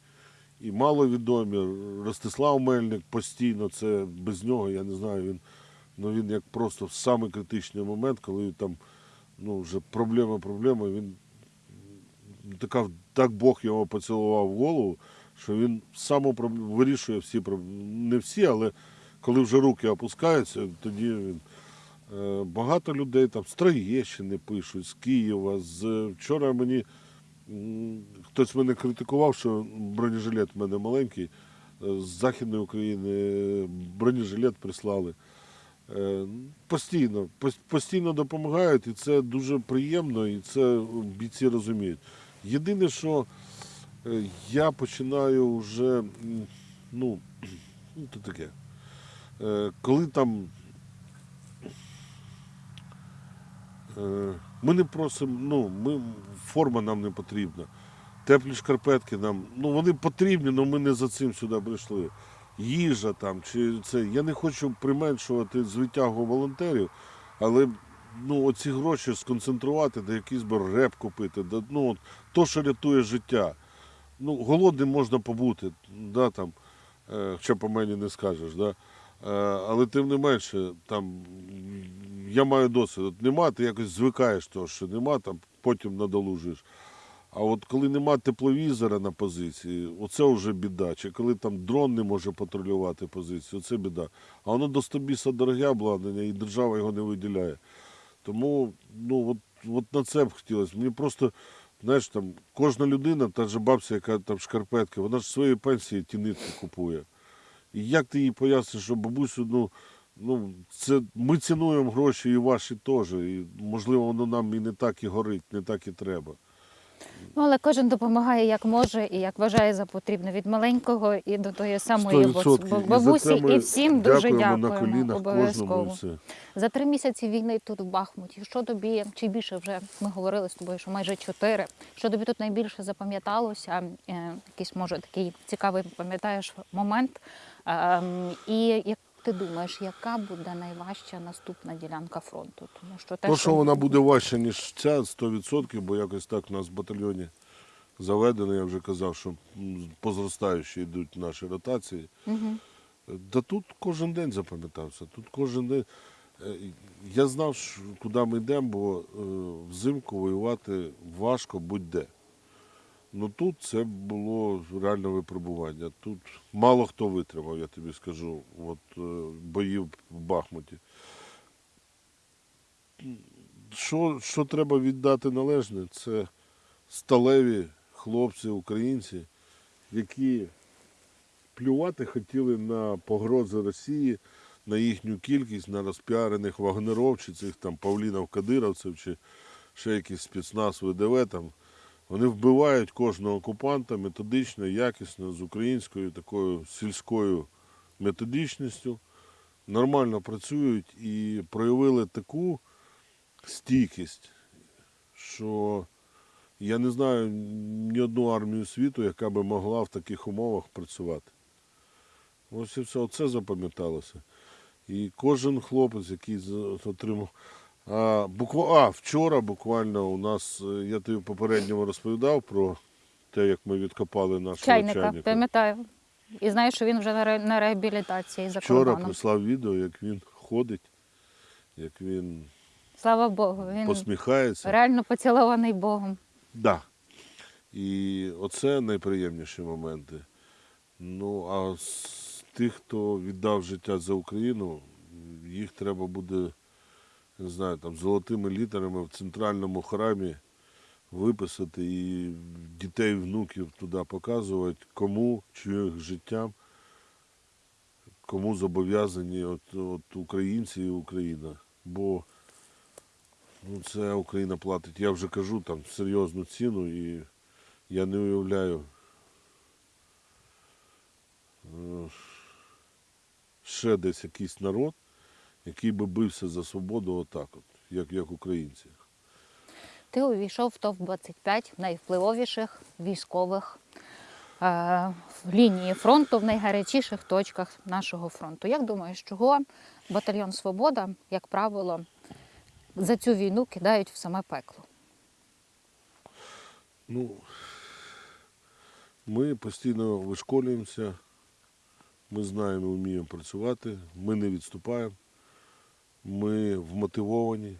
і маловідомі. Ростислав Мельник постійно, це без нього, я не знаю, він, ну, він як просто в самий критичний момент, коли там ну, вже проблема, проблема, він така, так Бог його поцілував в голову, що він сам вирішує всі проблеми. Не всі, але коли вже руки опускаються, тоді він. Е, Багато людей там з Троєщини пишуть, з Києва. З... Вчора мені хтось мене критикував, що бронежилет в мене маленький. Е, З Західної України бронежилет прислали. Е, Постійно, постійно допомагають, і це дуже приємно, і це бійці розуміють. Єдине, що е, я починаю вже, ну, ну то таке. Е, Коли там е, ми не просимо, ну, ми, форма нам не потрібна. Теплі шкарпетки нам, ну вони потрібні, але ми не за цим сюди прийшли. Їжа там, чи це. Я не хочу применшувати звитягу волонтерів, але ну, оці гроші сконцентрувати, де якийсь би реп купити, да, ну, от, то, що рятує життя. Ну, голодним можна побути, да, там, е, хоча по мені не скажеш. Да? Е, але тим не менше, там, я маю досвід. От нема, ти якось звикаєш того, що нема, там, потім надолужуєш. А от коли нема тепловізора на позиції, оце вже біда. Чи коли там дрон не може патрулювати позицію, це біда. А воно до стобіса дороге обладнання, і держава його не виділяє. Тому ну, от, от на це б хотілося. Мені просто, знаєш, там кожна людина, та ж бабця, яка там шкарпетка, вона ж своєї пенсії ті нитки купує. І як ти їй поясниш, що бабусю, ну, ну це ми цінуємо гроші і ваші теж. І можливо, воно нам і не так і горить, не так і треба. Ну, але кожен допомагає як може і як вважає за потрібне від маленького і до тої самої 100%. бабусі, І І всім дуже дякуємо дякуємо. обов'язково. За три місяці війни тут в Бахмуті. Що тобі чи більше вже ми говорили з тобою, що майже чотири. Що тобі тут найбільше запам'яталося? Е, якийсь може такий цікавий пам'ятаєш момент. Ем, і як ти думаєш, яка буде найважча наступна ділянка фронту? Тому що те, То, що вона буде важча, ніж ця, 100%, бо якось так у нас в батальйоні заведено, я вже казав, що м, по зростаючій йдуть наші ротації. Угу. Да тут кожен день запам'ятався. Тут кожен день. Е, Я знав, куди ми йдемо, бо е, взимку воювати важко будь-де. Ну тут це було реальне випробування. Тут мало хто витримав, я тобі скажу, от, е, боїв в Бахмуті. Що, що треба віддати належне, це сталеві хлопці, українці, які плювати хотіли на погрози Росії, на їхню кількість, на розпіарених вагнеров, цих там павлінов кадировців, чи ще якийсь спецназ ВДВ. Там. Вони вбивають кожного окупанта методично, якісно, з українською такою сільською методичністю, нормально працюють і проявили таку стійкість, що я не знаю ні одну армію світу, яка би могла в таких умовах працювати. Ось і все, оце запам'яталося. І кожен хлопець, який отримав. А, буква... а вчора буквально у нас, е, я тобі попередньо розповідав про те, як ми відкопали нашого чайника, чайника. пам'ятаю. І знаю, що він вже на ре- на реабілітації за Вчора кордоном. прислав відео, як він ходить, як він Слава Богу, він посміхається. реально поцілований Богом. Да. І оце найприємніші моменти. Ну, а з тих, хто віддав життя за Україну, їх треба буде, не знаю, там золотими літерами в центральному храмі виписати і дітей, внуків туди показувати, кому, чиїх життям, кому зобов'язані от, от українці і Україна. Бо Ну, це Україна платить. Я вже кажу там серйозну ціну і я не уявляю. е, Ще десь якийсь народ, який би бився за свободу отак, от, як, як українці. Ти увійшов в ТОВ-25 найвпливовіших військових е, лінії фронту в найгарячіших точках нашого фронту. Як думаєш, чого батальйон Свобода, як правило, за цю війну кидають в саме пекло? Ну, ми постійно вишколюємося, ми знаємо, вміємо працювати, ми не відступаємо, ми вмотивовані.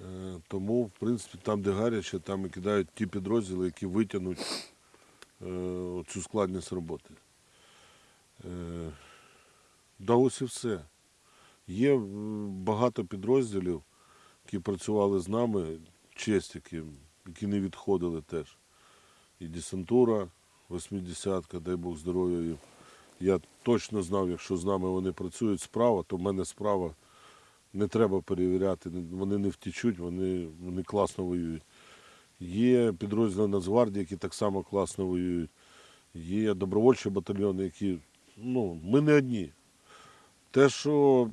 Е, Тому, в принципі, там, де гаряче, там і кидають ті підрозділи, які витягнуть е, цю складність роботи. Е, Да ось і все. Є багато підрозділів, які працювали з нами, честь яким, які не відходили теж. І десантура, 80-ка, дай Бог здоров'я їм. Я точно знав, якщо з нами вони працюють справа, то в мене справа не треба перевіряти. Вони не втічуть, вони, вони класно воюють. Є підрозділи Нацгвардії, які так само класно воюють. Є добровольчі батальйони, які. Ну, ми не одні. Те, що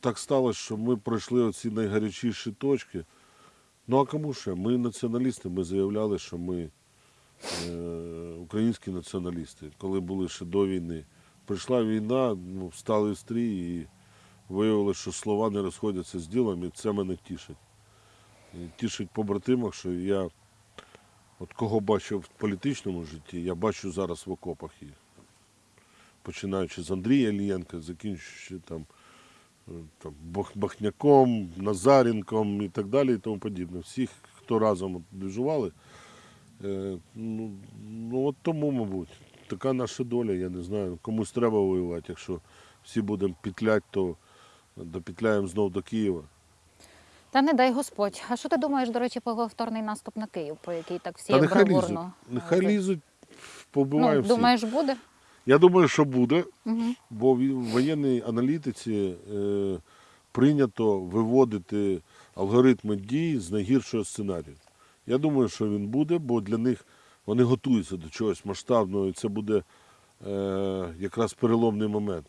так сталося, що ми пройшли оці найгарячіші точки. Ну а кому ще? Ми націоналісти, ми заявляли, що ми е, українські націоналісти, коли були ще до війни. Прийшла війна, ну, встали в стрій і виявили, що слова не розходяться з ділом, і це мене тішить. І тішить побратимах, що я, от кого бачив в політичному житті, я бачу зараз в окопах їх. Починаючи з Андрія Ілієнка, закінчуючи там, е, там Бахняком, Назаренком і так далі, і тому подібне. Всіх, хто разом от. Е, ну, ну от тому, мабуть, така наша доля, я не знаю. Комусь треба воювати. Якщо всі будемо петлять, то допетляємо знов до Києва. Та не дай Господь. А що ти думаєш, до речі, про повторний наступ на Київ, про який так всі Та нехай лізуть. Нехай Ну, всіх. думаєш, буде? Я думаю, що буде, Угу. бо в воєнній аналітиці е, прийнято виводити алгоритми дій з найгіршого сценарію. Я думаю, що він буде, бо для них вони готуються до чогось масштабного, і це буде е, якраз переломний момент.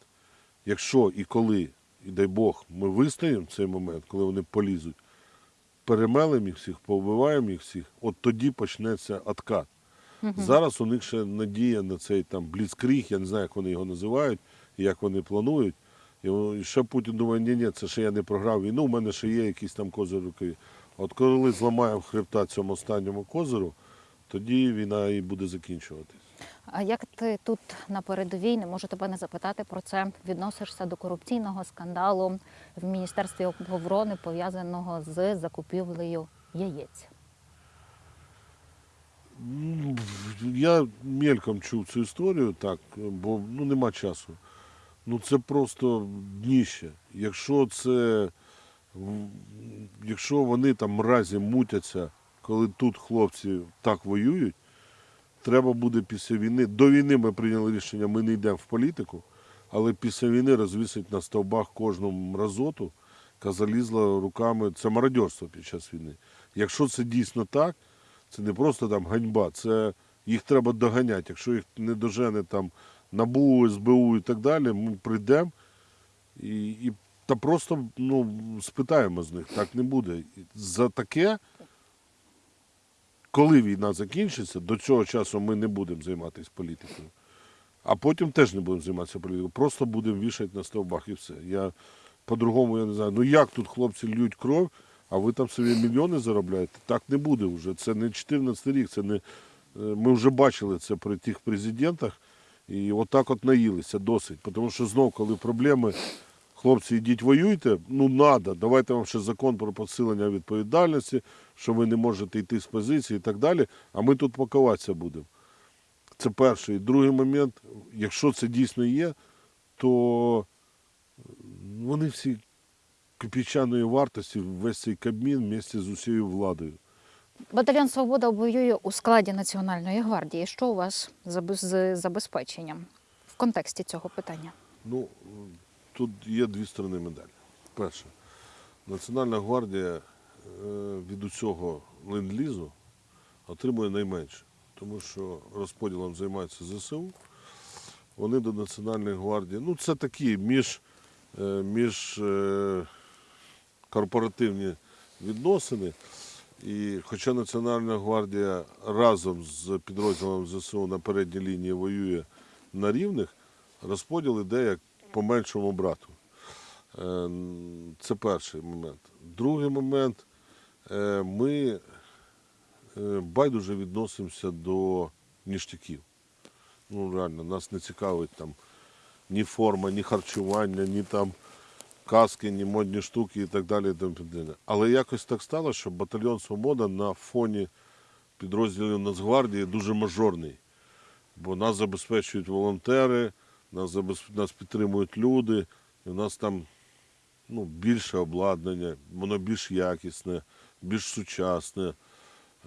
Якщо і коли, і дай Бог, ми вистоїмо в цей момент, коли вони полізуть, перемелемо їх всіх, повбиваємо їх всіх, от тоді почнеться откат. Зараз у них ще надія на цей там бліцкріг, я не знаю, як вони його називають, і як вони планують. І ще Путін думає, ні, ні, це ще я не програв війну, у мене ще є якісь там козир руки. От коли зламаємо хребта цьому останньому козиру, тоді війна і буде закінчуватись. А як ти тут на передовій, не можу тебе не запитати про це, відносишся до корупційного скандалу в Міністерстві оборони, пов'язаного з закупівлею яєць? Ну, Я мельком чув цю історію, так, бо ну, нема часу. Ну це просто дніще. Якщо це, якщо вони там мразі мутяться, коли тут хлопці так воюють, треба буде після війни. До війни ми прийняли рішення, ми не йдемо в політику, але після війни розвісить на стовбах кожну мразоту, яка залізла руками. Це мародерство під час війни. Якщо це дійсно так, це не просто там ганьба, це їх треба доганяти. Якщо їх не дожене там НАБУ, СБУ і так далі, ми прийдемо і, і та просто ну, спитаємо з них, так не буде. За таке, коли війна закінчиться, до цього часу ми не будемо займатися політикою. А потім теж не будемо займатися політикою. Просто будемо вішати на стовбах і все. Я по-другому я не знаю. Ну як тут хлопці льють кров, а ви там собі мільйони заробляєте? Так не буде вже. Це не 14 рік, це не. е, Ми вже бачили це при тих президентах. І отак от наїлися досить. Тому що знов, коли проблеми, хлопці, йдіть воюйте, ну надо, давайте вам ще закон про посилення відповідальності, що ви не можете йти з позиції і так далі, а ми тут пакуватися будемо. Це перший. Другий момент, якщо це дійсно є, то вони всі копійчаної вартості, весь цей кабмін вместе з усією владою. Батальйон Свобода воює у складі Національної гвардії. Що у вас з забезпеченням в контексті цього питання? Ну, тут є дві сторони медалі. Перше, Національна гвардія е, від усього ленд-лізу отримує найменше, тому що розподілом займається ЗСУ. Вони до Національної гвардії, ну це такі між, е, між е, корпоративні відносини. І хоча Національна гвардія разом з підрозділом ЗСУ на передній лінії воює на рівних, розподіл іде як по меншому брату. Е, Це перший момент. Другий момент е, ми е, байдуже відносимося до ніштяків. Ну, реально, нас не цікавить там ні форма, ні харчування, ні там каски, ні модні штуки і так далі. Але якось так стало, що батальйон Свобода на фоні підрозділів Нацгвардії дуже мажорний. Бо нас забезпечують волонтери, нас, нас підтримують люди, і у нас там ну, більше обладнання, воно більш якісне, більш сучасне,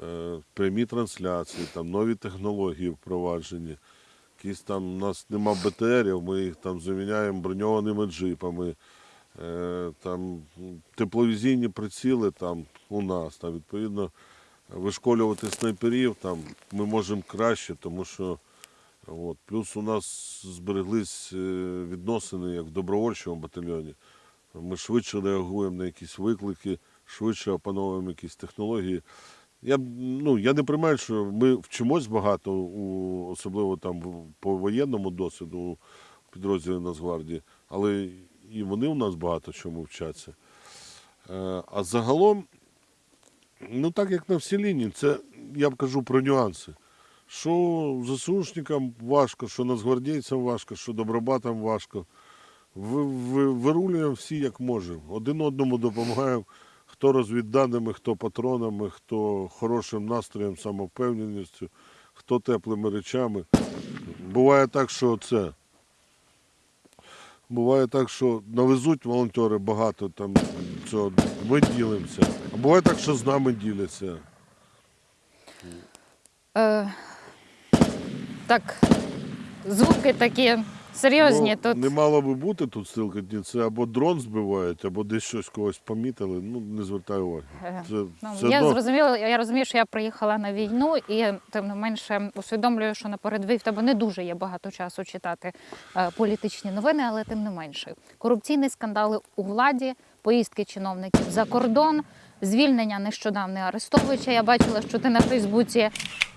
е, прямі трансляції, там, нові технології впроваджені. Якісь там у нас нема БТРів, ми їх там заміняємо броньованими джипами. Е, там тепловізійні приціли там у нас, там, відповідно, вишколювати снайперів там ми можемо краще, тому що от, плюс у нас збереглись е, відносини як в добровольчому батальйоні. Ми швидше реагуємо на якісь виклики, швидше опановуємо якісь технології. Я, ну, я не приймаю, що ми вчимось багато, у, особливо там по воєнному досвіду у підрозділі Нацгвардії, але і вони у нас багато чому вчаться. Е, А загалом, ну так як на всій лінії, це я б кажу про нюанси. Що ЗСУшникам важко, що нацгвардійцям важко, що добробатам важко. Ви, ви, вирулюємо всі як можемо. Один одному допомагаємо, хто розвідданими, хто патронами, хто хорошим настроєм, самовпевненістю, хто теплими речами. Буває так, що це. Буває так, що навезуть волонтери багато там цього, ми ділимося. А буває так, що з нами діляться. Е, так, звуки такі серйозні Ну, тут. Не мало би бути тут стрілкотні, це або дрон збивають, або десь щось когось помітили. Ну, не звертай уваги. Е, Це Ну, все я одно зрозуміла, я розумію, що я приїхала на війну, і тим не менше усвідомлюю, що на передовій в тебе не дуже є багато часу читати е, політичні новини, але тим не менше. Корупційні скандали у владі, поїздки чиновників за кордон, звільнення нещодавне Арестовича. Я бачила, що ти на Фейсбуці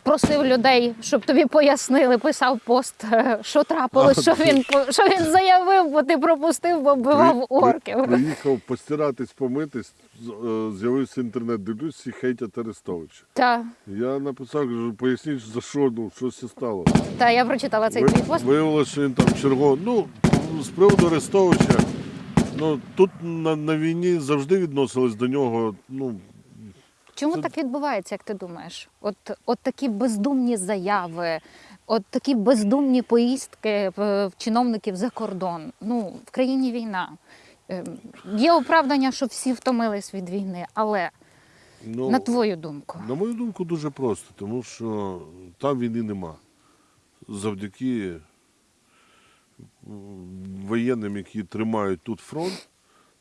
просив людей, щоб тобі пояснили, писав пост, е, що трапилось, що він що він заявив, бо ти пропустив, бо вбивав орків. при- приїхав постиратись, помитись, е, з'явився інтернет, дивлюсь, всі хейтять Арестовича. Та, Я написав, кажу, поясніть, за що, ну, що це стало. та я прочитала цей Ви- твій пост. Виявилося, що він там черговий. Ну, з приводу Арестовича, ну, тут на, на війні завжди відносились до нього, ну, Чому Це- так відбувається, як ти думаєш? От, от такі бездумні заяви, от такі бездумні поїздки в, в чиновників за кордон. Ну, в країні війна. Ем, Є оправдання, що всі втомились від війни, але ну на твою думку. На мою думку, дуже просто, тому що там війни нема. Завдяки воєнним, які тримають тут фронт,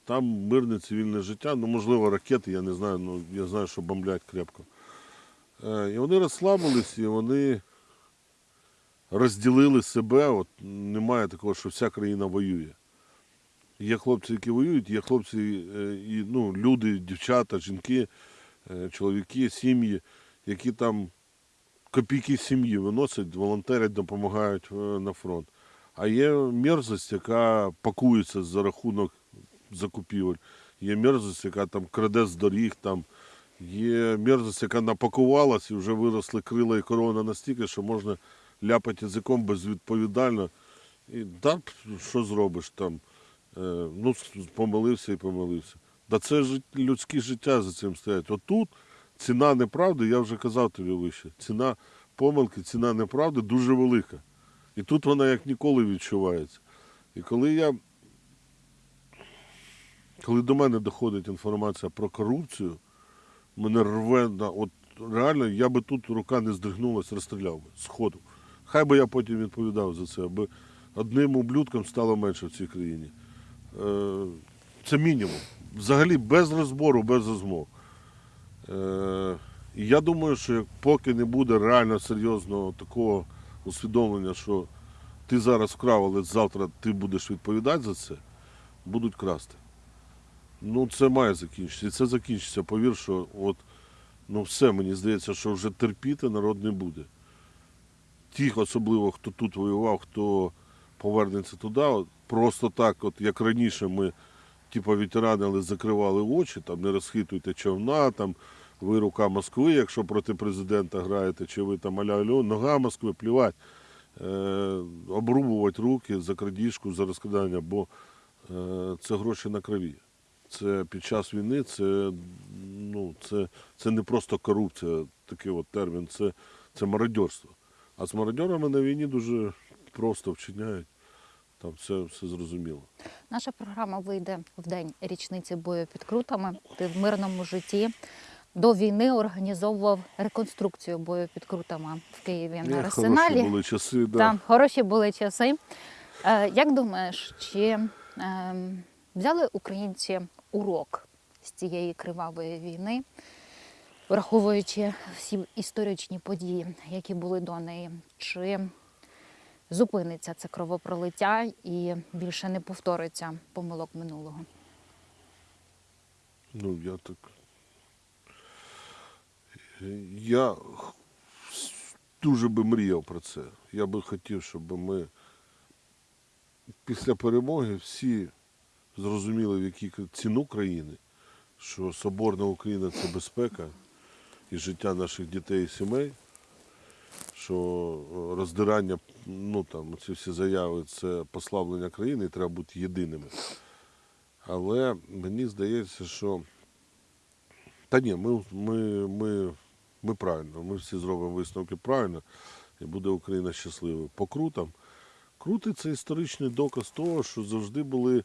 там мирне цивільне життя, ну, можливо, ракети, я не знаю, ну я знаю, що бомблять крепко. Е, І вони розслабились, і вони розділили себе. От немає такого, що вся країна воює. Є хлопці, які воюють, є хлопці, е, і, ну, люди, дівчата, жінки, е, чоловіки, сім'ї, які там копійки сім'ї виносять, волонтерять, допомагають на фронт. А є мерзость, яка пакується за рахунок закупівель. Є мерзость, яка там краде з доріг, там є мерзость, яка напакувалась і вже виросли крила і корона настільки, що можна ляпати язиком безвідповідально. І да, що зробиш там? Е, ну, помилився і помилився. Да це ж людське життя за цим стоять. Отут ціна неправди, я вже казав тобі вище, ціна помилки, ціна неправди дуже велика. І тут вона як ніколи відчувається. І коли я. Коли до мене доходить інформація про корупцію, мене рве на от реально я би тут рука не здригнулась, розстріляв би сходу. Хай би я потім відповідав за це, аби одним ублюдком стало менше в цій країні. Е, це мінімум. Взагалі без розбору, без розмов. Е, і я думаю, що поки не буде реально серйозного такого усвідомлення, що ти зараз вкрав, але завтра ти будеш відповідати за це, будуть красти. Ну, це має закінчитися. І це закінчиться. Повір, що от, ну все, мені здається, що вже терпіти народ не буде. Тих, особливо, хто тут воював, хто повернеться туди, от, просто так, от як раніше ми, типу, ветеранили, закривали очі, там не розхитуйте човна, там ви рука Москви, якщо проти президента граєте, чи ви там аля альо, нога Москви, плівать, е, обрубувати руки за крадіжку, за розкрадання, бо е, це гроші на крові. Це під час війни, це, ну, це, це не просто корупція, такий от термін, це, це мародьорство. А з мародьорами на війні дуже просто вчиняють. Там все, все зрозуміло. Наша програма вийде в день річниці бою під крутами. Ти в мирному житті до війни організовував реконструкцію бою під крутами в Києві на Е, арсеналі. Хороші були часи, да. Там хороші були часи. Е, як думаєш, чи е, взяли українці урок з цієї кривавої війни, враховуючи всі історичні події, які були до неї? Чи зупиниться це кровопролиття і більше не повториться помилок минулого? Ну, я так. Я дуже би мріяв про це. Я би хотів, щоб ми після перемоги всі зрозуміли, в якій ціну країни, що Соборна Україна це безпека і життя наших дітей і сімей, що е, роздирання, ну там, ці всі заяви це послаблення країни, і треба бути єдиними. Але мені здається, що та ні, ми, ми, ми, ми правильно, ми всі зробимо висновки правильно, і буде Україна щасливою. По крутам. Крути це історичний доказ того, що завжди були.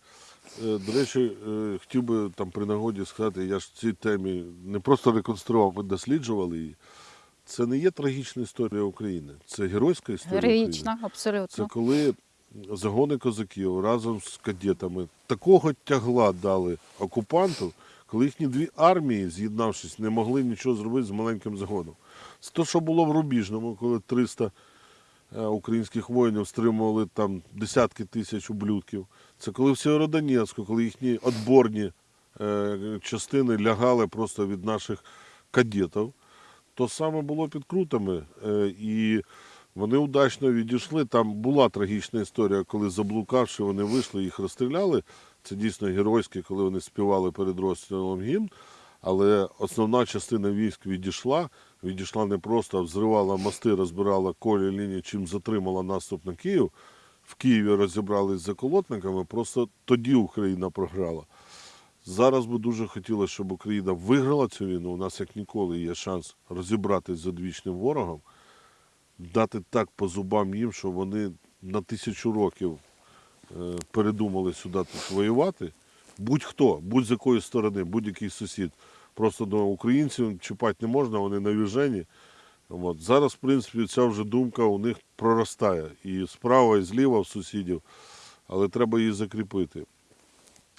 е, До речі, е, хотів би там при нагоді сказати, я ж в цій темі не просто реконструював, ми досліджували її. Це не є трагічна історія України, це геройська історія. України. Героїчно, Це коли загони козаків разом з кадетами такого тягла дали окупанту, коли їхні дві армії, з'єднавшись, не могли нічого зробити з маленьким загоном. Це те, що було в Рубіжному, коли 300 е, українських воїнів стримували там десятки тисяч ублюдків. Це коли в Сєвєродонецьку, коли їхні відборні е, частини лягали просто від наших кадетів. То саме було під крутами. е, І вони удачно відійшли. Там була трагічна історія, коли заблукавши, вони вийшли, їх розстріляли. Це дійсно геройське, коли вони співали перед розстрілом гімн. Але основна частина військ відійшла. Відійшла не просто, а взривала мости, розбирала колі лінії, чим затримала наступ на Київ. В Києві розібрались з заколотниками. Просто тоді Україна програла. Зараз би дуже хотілося, щоб Україна виграла цю війну. У нас як ніколи є шанс розібратись з одвічним ворогом, дати так по зубам їм, що вони на тисячу років передумали сюди тут воювати. Будь-хто, будь з якої сторони, будь-який сусід. Просто до українців чіпати не можна, вони навіжені. От. Зараз, в принципі, ця вже думка у них проростає. І справа, і зліва в сусідів, але треба її закріпити.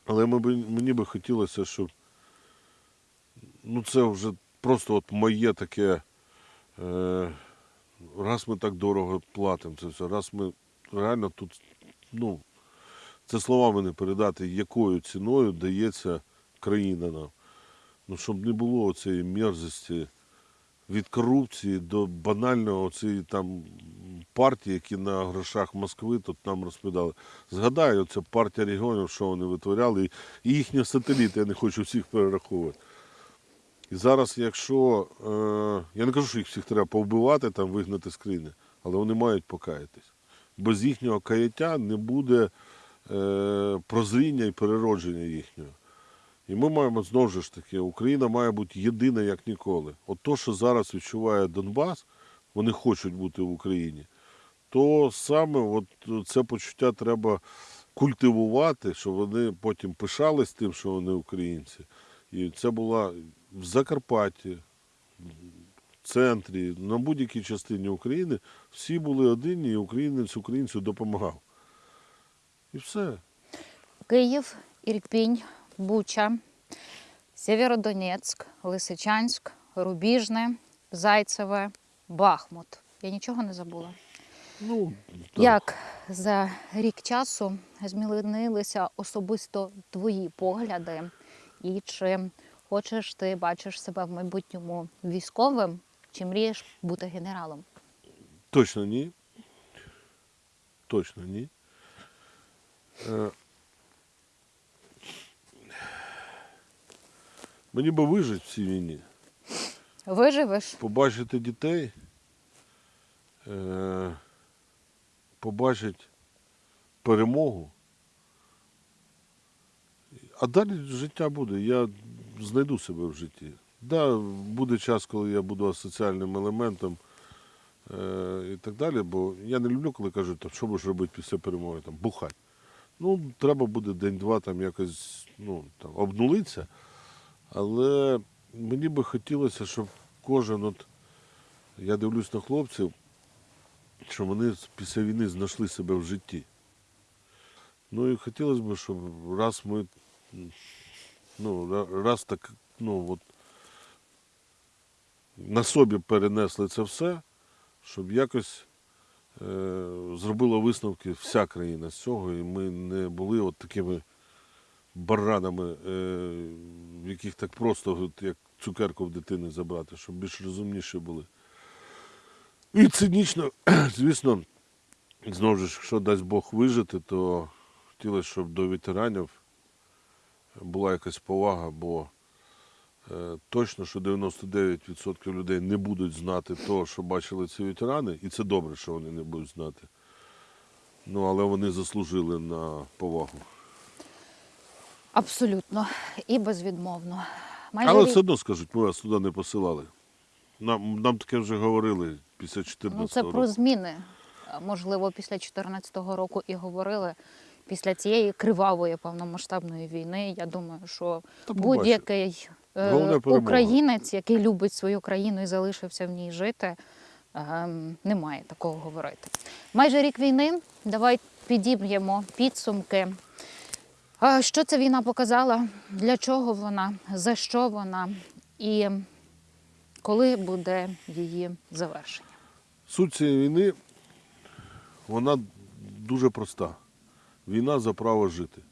Але мені би хотілося, щоб ну це вже просто от моє таке. Е, раз ми так дорого платимо це все, раз ми реально тут, ну, це словами не передати, якою ціною дається країна нам. Ну, щоб не було цієї мерзості від корупції до банального цієї там партії, які на грошах Москви тут нам розповідали. Згадаю, це партія регіонів, що вони витворяли, і їхні сателіти, я не хочу всіх перераховувати. І зараз, якщо е, я не кажу, що їх всіх треба повбивати, там вигнати з країни, але вони мають покаятись. Без їхнього каяття не буде прозріння і переродження їхнього. І ми маємо знову ж таки, Україна має бути єдина як ніколи. От то, що зараз відчуває Донбас, вони хочуть бути в Україні, то саме от це почуття треба культивувати, щоб вони потім пишались тим, що вони українці. І це була в Закарпатті, в центрі, на будь-якій частині України всі були одинні, і українець українцю допомагав. І все. Київ, Ірпінь, Буча, Сєвєродонецьк, Лисичанськ, Рубіжне, Зайцеве, Бахмут. Я нічого не забула. Ну, так. Як за рік часу змінилися особисто твої погляди, і чи хочеш ти бачиш себе в майбутньому військовим, чи мрієш бути генералом? Точно ні. Точно ні. Е, Мені би вижити в цій війні, Виживеш? побачити дітей, е, побачити перемогу. А далі життя буде. Я знайду себе в житті. Да, буде час, коли я буду асоціальним елементом е, і так далі, бо я не люблю, коли кажуть, що будеш робити після перемоги, там, бухать. Ну, треба буде день-два там якось ну, там, обнулитися. Але мені би хотілося, щоб кожен, от, я дивлюсь на хлопців, що вони після війни знайшли себе в житті. Ну і хотілося б, щоб раз ми ну, раз так, ну, от, на собі перенесли це все, щоб якось зробила висновки вся країна з цього, і ми не були от такими баранами, е, в яких так просто, як цукерку в дитини забрати, щоб більш розумніші були. І цинічно, звісно, знову ж, якщо дасть Бог вижити, то хотілося, щоб до ветеранів була якась повага, бо е, точно, що 99% людей не будуть знати того, що бачили ці ветерани, і це добре, що вони не будуть знати. Ну, але вони заслужили на повагу. Абсолютно і безвідмовно. Майже Але рік- все одно скажуть, ми вас туди не посилали. Нам, нам таке вже говорили після 14 Ну, це року. про зміни. Е, Можливо, після 2014 року і говорили. Після цієї кривавої повномасштабної війни, я думаю, що будь-який е, українець, який любить свою країну і залишився в ній жити, ем, не має такого говорити. Майже рік війни. Давай підіб'ємо підсумки. Що ця війна показала? Для чого вона? За що вона? І коли буде її завершення? Суть цієї війни, вона дуже проста. Війна за право жити.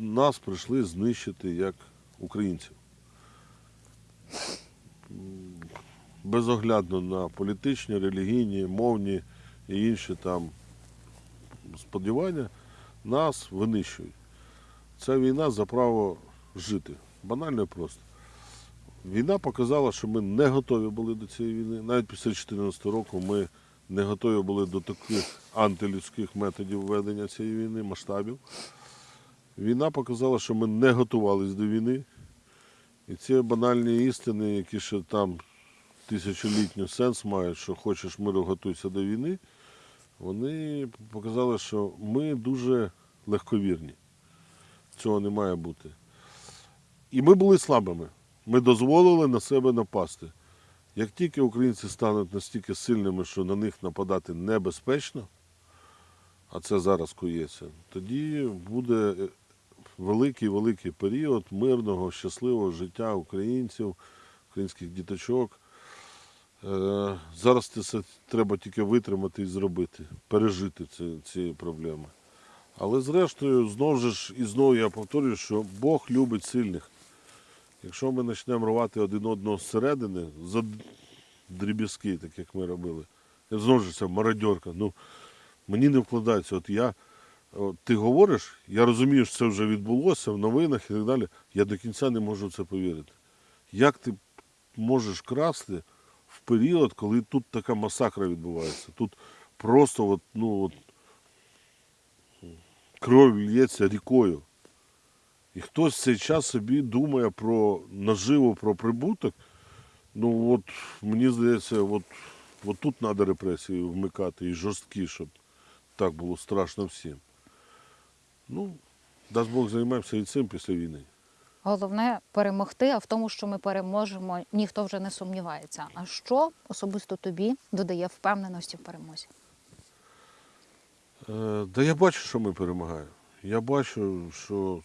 Нас прийшли знищити як українців. Безоглядно на політичні, релігійні, мовні і інші там сподівання нас винищують. Ця війна за право жити. Банально і просто. Війна показала, що ми не готові були до цієї війни. Навіть після 2014 року ми не готові були до таких антилюдських методів ведення цієї війни, масштабів. Війна показала, що ми не готувалися до війни. І ці банальні істини, які ще там тисячолітній сенс мають, що хочеш миру, готуйся до війни, вони показали, що ми дуже легковірні. Цього не має бути. І ми були слабими. Ми дозволили на себе напасти. Як тільки українці стануть настільки сильними, що на них нападати небезпечно, а це зараз коїться, тоді буде великий-великий період мирного, щасливого життя українців, українських діточок. Е, Зараз це треба тільки витримати і зробити, пережити ці, ці проблеми. Але зрештою, знову ж і знову я повторюю, що Бог любить сильних. Якщо ми почнемо рвати один одного зсередини за дріб'язки, так як ми робили, знову ж це мародьорка. Ну, мені не вкладається. От я, от ти говориш, я розумію, що це вже відбулося в новинах і так далі. Я до кінця не можу це повірити. Як ти можеш красти в період, коли тут така масакра відбувається? Тут просто от, ну, от, кров лється рікою. І хтось в цей час собі думає про наживу, про прибуток. Ну от мені здається, от, от тут треба репресії вмикати і жорсткі, щоб так було страшно всім. Ну, дасть Бог займемося і цим після війни. Головне перемогти, а в тому, що ми переможемо, ніхто вже не сумнівається. А що особисто тобі додає впевненості в перемозі? Е, Да я бачу, що ми перемагаємо. Я бачу, що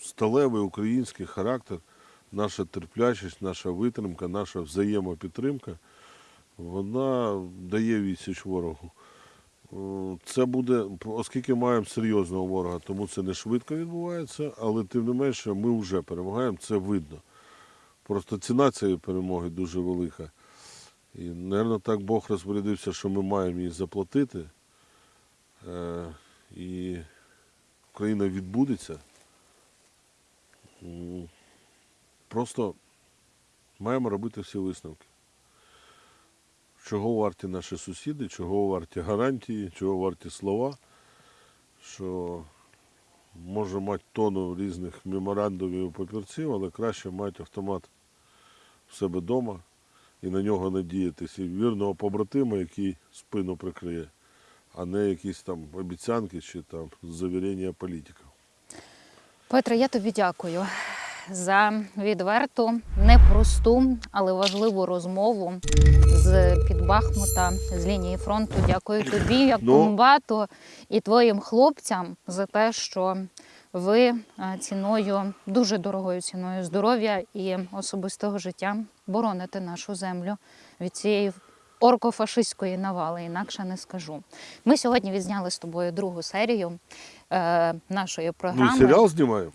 сталевий український характер, наша терплячість, наша витримка, наша взаємопідтримка, вона дає відсіч ворогу. Е, Це буде, оскільки маємо серйозного ворога, тому це не швидко відбувається, але тим не менше ми вже перемагаємо, це видно. Просто ціна цієї перемоги дуже велика. І, мабуть, так Бог розпорядився, що ми маємо її заплатити. Е, і Україна відбудеться. Просто маємо робити всі висновки. Чого варті наші сусіди, чого варті гарантії, чого варті слова, що може мати тону різних меморандумів і папірців, але краще мати автомат в себе вдома і на нього надіятися і вірного побратима, який спину прикриє. А не якісь там обіцянки чи там завірення політиків. Петре, я тобі дякую за відверту, непросту, але важливу розмову з під Бахмута, з лінії фронту. Дякую тобі, як Ну. комбату, і твоїм хлопцям за те, що ви е, ціною, дуже дорогою ціною здоров'я і особистого життя бороните нашу землю від цієї оркофашистської навали, інакше не скажу. Ми сьогодні відзняли з тобою другу серію е, нашої програми. Ну серіал знімаємо.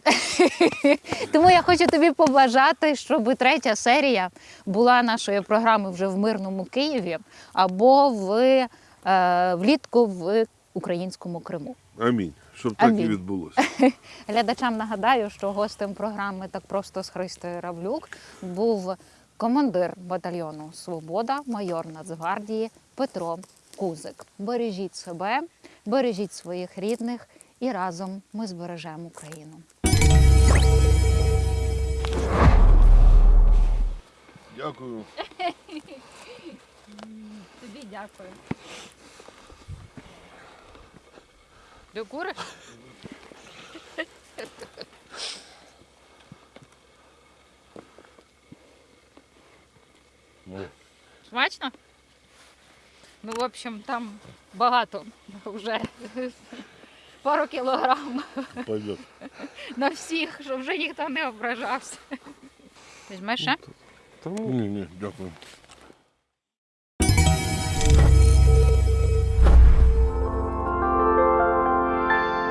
Тому я хочу тобі побажати, щоб третя серія була нашої програми вже в мирному Києві або в, е, влітку в українському Криму. Амінь. Щоб так і відбулося. Глядачам нагадаю, що гостем програми так просто з Христою Равлюк був командир батальйону Свобода, майор Нацгвардії Петро Кузик. Бережіть себе, бережіть своїх рідних, і разом ми збережемо Україну. Дякую. Тобі дякую. Ти Ну, Смачно? Ну, в общем, там багато вже. Пару кілограм пойдет. на всіх, щоб вже ніхто не ображався. Візьмеш ще? Ні, ні, дякую.